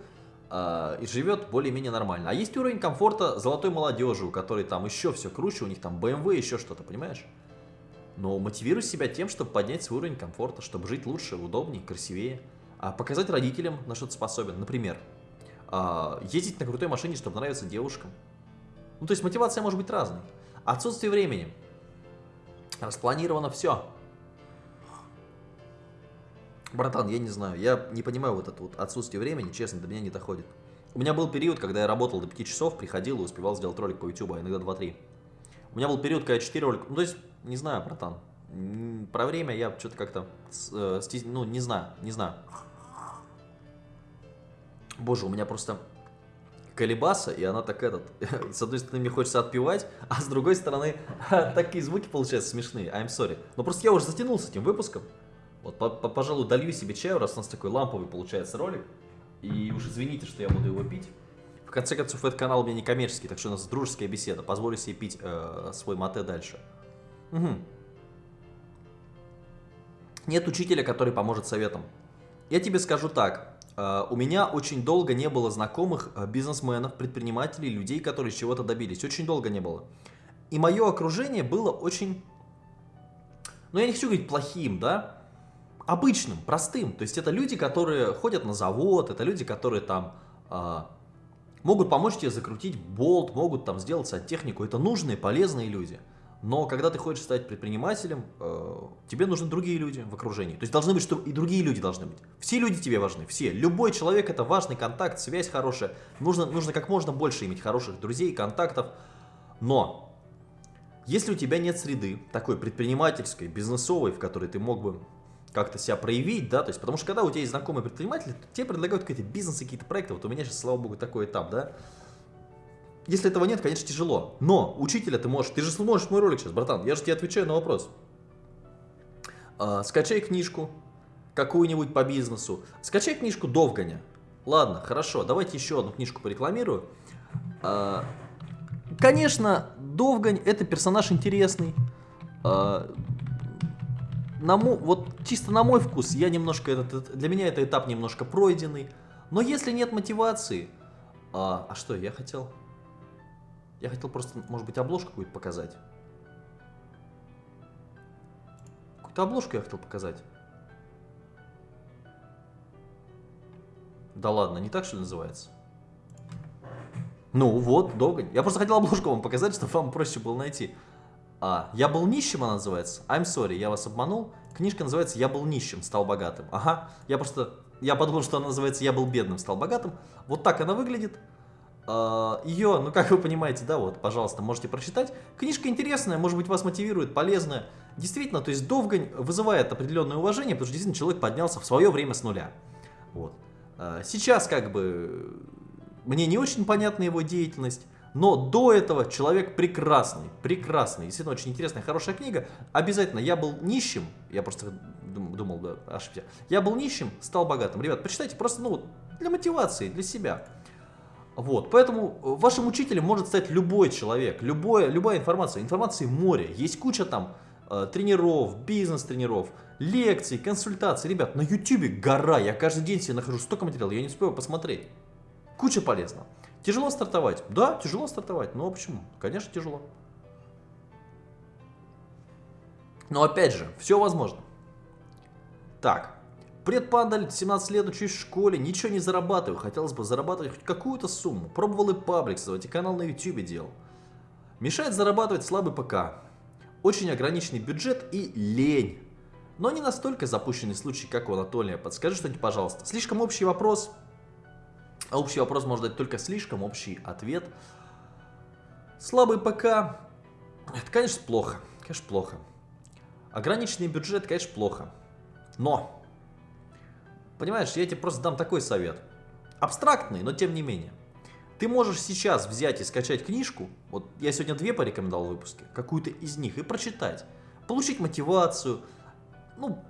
э, и живет более-менее нормально. А есть уровень комфорта золотой молодежи, у которой там еще все круче, у них там BMW, еще что-то, понимаешь? Но мотивируй себя тем, чтобы поднять свой уровень комфорта, чтобы жить лучше, удобнее, красивее. А показать родителям, на что ты способен. Например, а, ездить на крутой машине, чтобы нравиться девушкам. Ну, то есть мотивация может быть разной. Отсутствие времени. Распланировано все. Братан, я не знаю, я не понимаю вот это вот отсутствие времени, честно, до меня не доходит. У меня был период, когда я работал до 5 часов, приходил и успевал сделать ролик по YouTube, а иногда 2-3. У меня был период, когда я 4 ролика... Ну, то есть, не знаю, братан. Про время я что-то как-то... Э, ну, не знаю, не знаю. Боже, у меня просто колебаса, и она так этот... с одной стороны, мне хочется отпевать, а с другой стороны, такие звуки получаются смешные. I'm sorry. Но просто я уже затянулся этим выпуском. Вот, по -по пожалуй, долью себе чаю, раз у нас такой ламповый получается ролик. И уж извините, что я буду его пить. В конце концов, этот канал у меня не коммерческий, так что у нас дружеская беседа. Позволю себе пить э, свой мате дальше. Угу. Нет учителя, который поможет советом. Я тебе скажу так. Э, у меня очень долго не было знакомых э, бизнесменов, предпринимателей, людей, которые чего-то добились. Очень долго не было. И мое окружение было очень, ну я не хочу говорить плохим, да, обычным, простым. То есть это люди, которые ходят на завод, это люди, которые там э, могут помочь тебе закрутить болт, могут там сделать сантехнику. Это нужные, полезные люди. Но когда ты хочешь стать предпринимателем, э, тебе нужны другие люди в окружении. То есть должны быть, что и другие люди должны быть. Все люди тебе важны, все. Любой человек это важный контакт, связь хорошая. Нужно, нужно как можно больше иметь хороших друзей, контактов. Но если у тебя нет среды, такой предпринимательской, бизнесовой, в которой ты мог бы как-то себя проявить, да, то есть, потому что когда у тебя есть знакомые предприниматели, тебе предлагают какие-то бизнесы, какие-то проекты, вот у меня сейчас, слава богу, такой этап, да, если этого нет, конечно, тяжело. Но учителя ты можешь, ты же смотришь мой ролик сейчас, братан, я же тебе отвечаю на вопрос. А, скачай книжку какую-нибудь по бизнесу. Скачай книжку Довганя. Ладно, хорошо, давайте еще одну книжку порекламирую. А, конечно, Довгань это персонаж интересный. А, на мой, вот чисто на мой вкус, я немножко этот, для меня это этап немножко пройденный. Но если нет мотивации, а, а что я хотел? Я хотел просто, может быть, обложку какую-то показать. Какую-то обложку я хотел показать. Да ладно, не так что называется? Ну вот, долго. Я просто хотел обложку вам показать, чтобы вам проще было найти. А, «Я был нищим» она называется. I'm sorry, я вас обманул. Книжка называется «Я был нищим, стал богатым». Ага, я просто... Я подумал, что она называется «Я был бедным, стал богатым». Вот так она выглядит. А, Ее, ну как вы понимаете, да, вот, пожалуйста, можете прочитать. Книжка интересная, может быть, вас мотивирует, полезная. Действительно, то есть Довгань вызывает определенное уважение, потому что действительно человек поднялся в свое время с нуля. Вот. А, Сейчас как бы мне не очень понятна его деятельность, но до этого человек прекрасный, прекрасный, действительно очень интересная, хорошая книга. Обязательно, я был нищим, я просто дум- думал, да, ошибся. Я был нищим, стал богатым. Ребят, почитайте просто, ну, для мотивации, для себя. Вот, поэтому э, вашим учителем может стать любой человек, любое, любая информация. Информации море, есть куча там э, тренеров, бизнес-тренеров, лекций, консультаций. Ребят, на ютюбе гора, я каждый день себе нахожу столько материала, я не успеваю посмотреть. Куча полезного. Тяжело стартовать? Да, тяжело стартовать. Но почему? Конечно, тяжело. Но опять же, все возможно. Так, предпандаль, 17 лет, учусь в школе, ничего не зарабатываю. Хотелось бы зарабатывать хоть какую-то сумму. Пробовал и паблик создавать, и канал на ютубе делал. Мешает зарабатывать слабый ПК. Очень ограниченный бюджет и лень. Но не настолько запущенный случай, как у Анатолия. Подскажи что-нибудь, пожалуйста. Слишком общий вопрос. А общий вопрос может дать только слишком общий ответ. Слабый ПК. Это, конечно, плохо. Конечно, плохо. Ограниченный бюджет, конечно, плохо. Но, понимаешь, я тебе просто дам такой совет. Абстрактный, но тем не менее. Ты можешь сейчас взять и скачать книжку, вот я сегодня две порекомендовал в выпуске, какую-то из них, и прочитать. Получить мотивацию, ну,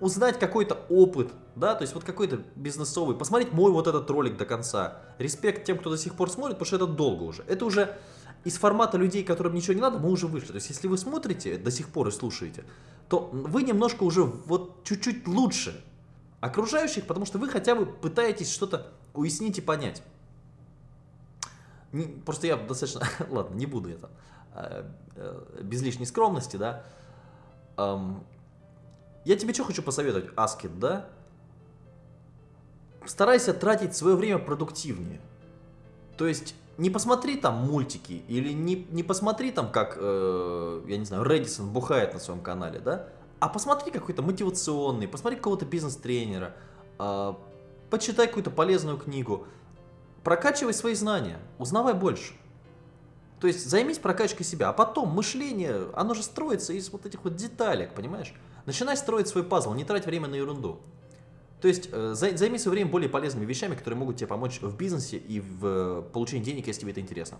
узнать какой-то опыт, да, то есть вот какой-то бизнесовый, посмотреть мой вот этот ролик до конца. Респект тем, кто до сих пор смотрит, потому что это долго уже. Это уже из формата людей, которым ничего не надо, мы уже вышли. То есть если вы смотрите до сих пор и слушаете, то вы немножко уже вот чуть-чуть лучше окружающих, потому что вы хотя бы пытаетесь что-то уяснить и понять. Просто я достаточно... Ладно, не буду это. э, Без лишней скромности, да. Я тебе что хочу посоветовать, Аскет, да? Старайся тратить свое время продуктивнее. То есть не посмотри там мультики или не, не посмотри там, как, э, я не знаю, Редисон бухает на своем канале, да? А посмотри какой-то мотивационный, посмотри какого-то бизнес-тренера, э, почитай какую-то полезную книгу, прокачивай свои знания, узнавай больше. То есть займись прокачкой себя, а потом мышление, оно же строится из вот этих вот деталек, понимаешь? Начинай строить свой пазл, не трать время на ерунду. То есть э, зай- займи свое время более полезными вещами, которые могут тебе помочь в бизнесе и в э, получении денег, если тебе это интересно.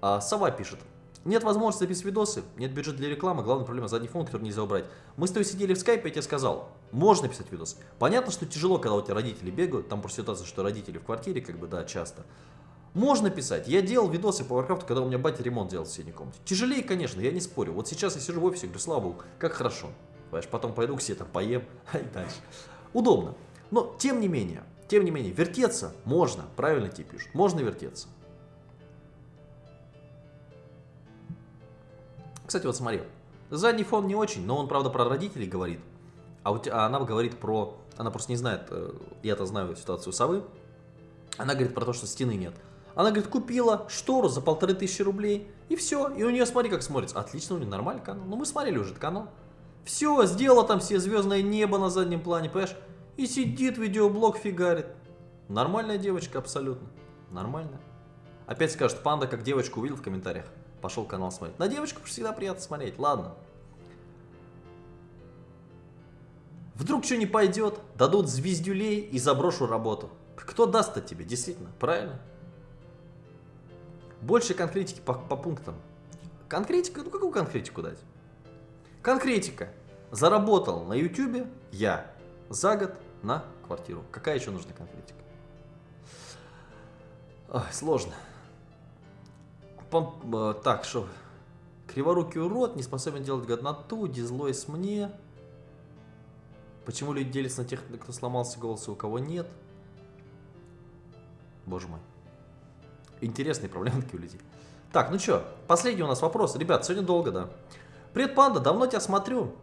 А, Сова пишет. Нет возможности записывать видосы, нет бюджета для рекламы, главная проблема задний фон, который нельзя убрать. Мы с тобой сидели в скайпе, я тебе сказал, можно писать видосы. Понятно, что тяжело, когда у тебя родители бегают, там просто ситуация, что родители в квартире, как бы, да, часто. Можно писать. Я делал видосы по Warcraft, когда у меня батя ремонт делал в соседней комнате. Тяжелее, конечно, я не спорю. Вот сейчас я сижу в офисе, говорю, слава богу, как хорошо. Понимаешь, потом пойду к себе там поем и дальше. Удобно. Но, тем не менее, тем не менее, вертеться можно, правильно тебе пишут, можно вертеться. Кстати, вот смотри, задний фон не очень, но он, правда, про родителей говорит. А, у тебя, а она говорит про... Она просто не знает, э, я-то знаю ситуацию совы. Она говорит про то, что стены нет. Она говорит, купила штору за полторы тысячи рублей, и все. И у нее, смотри, как смотрится. Отлично, у нее нормальный канал. Ну, мы смотрели уже этот канал. Все, сделала там себе звездное небо на заднем плане, понимаешь? И сидит, видеоблог фигарит. Нормальная девочка, абсолютно. Нормальная. Опять скажет, панда как девочку увидел в комментариях. Пошел канал смотреть. На девочку всегда приятно смотреть, ладно. Вдруг что не пойдет, дадут звездюлей и заброшу работу. Кто даст-то тебе, действительно, правильно? Больше конкретики по, по пунктам. Конкретика, ну какую конкретику дать? Конкретика. Заработал на ютюбе я за год на квартиру. Какая еще нужна конкретика? Ой, сложно. Э, так, что? Криворукий урод, не способен делать годноту, дизлойс мне. Почему люди делятся на тех, кто сломался голос, и у кого нет? Боже мой. Интересные проблемы такие у людей. Так, ну что, последний у нас вопрос. Ребят, сегодня долго, да. Привет, Панда, давно тебя смотрю.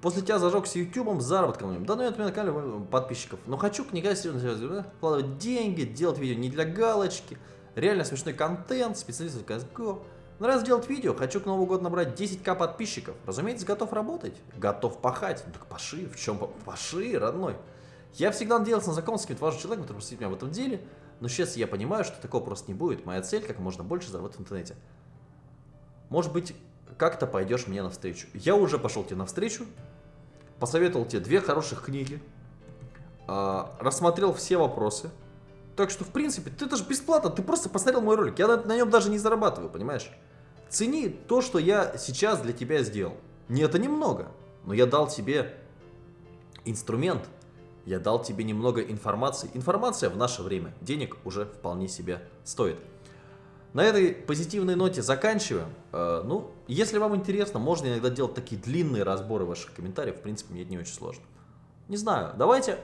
После тебя зажегся ютубом заработком. Да, ну я на канале подписчиков. Но хочу книга серьезно вкладывать деньги, делать видео не для галочки. Реально смешной контент, специалист в CSGO. Нравится делать видео, хочу к Новому году набрать 10к подписчиков. Разумеется, готов работать, готов пахать. Ну, так паши, в чем паши, родной. Я всегда надеялся на знакомство с каким-то важным человеком, который посвятит меня в этом деле, но сейчас я понимаю, что такого просто не будет. Моя цель как можно больше заработать в интернете. Может быть, как-то пойдешь мне навстречу. Я уже пошел тебе навстречу, посоветовал тебе две хороших книги, э, рассмотрел все вопросы. Так что, в принципе, ты даже бесплатно, ты просто посмотрел мой ролик. Я на, на нем даже не зарабатываю, понимаешь? Цени то, что я сейчас для тебя сделал. Не это немного, но я дал тебе инструмент, я дал тебе немного информации. Информация в наше время денег уже вполне себе стоит. На этой позитивной ноте заканчиваем. Э, ну, если вам интересно, можно иногда делать такие длинные разборы ваших комментариев. В принципе, мне это не очень сложно. Не знаю, давайте...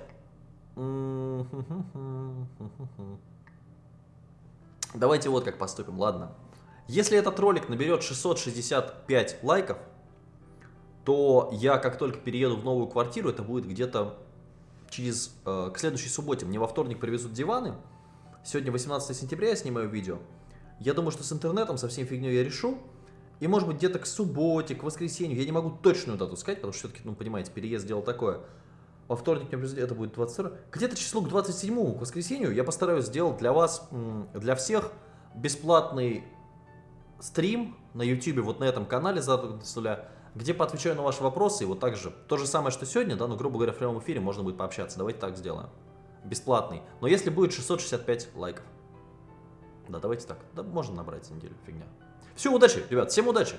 Давайте вот как поступим, ладно. Если этот ролик наберет 665 лайков, то я как только перееду в новую квартиру, это будет где-то через... Э, к следующей субботе. Мне во вторник привезут диваны. Сегодня 18 сентября я снимаю видео. Я думаю, что с интернетом, со всей фигней я решу. И может быть где-то к субботе, к воскресенью. Я не могу точную дату сказать, потому что все-таки, ну понимаете, переезд дело такое. Во вторник это будет 22. Где-то число к 27 к воскресенью я постараюсь сделать для вас, для всех бесплатный стрим на YouTube, вот на этом канале Задуля, где поотвечаю на ваши вопросы. И вот так же, то же самое, что сегодня, да, но, грубо говоря, в прямом эфире можно будет пообщаться. Давайте так сделаем. Бесплатный. Но если будет 665 лайков. Да, давайте так. Да, можно набрать неделю, фигня. Все, удачи, ребят, всем удачи!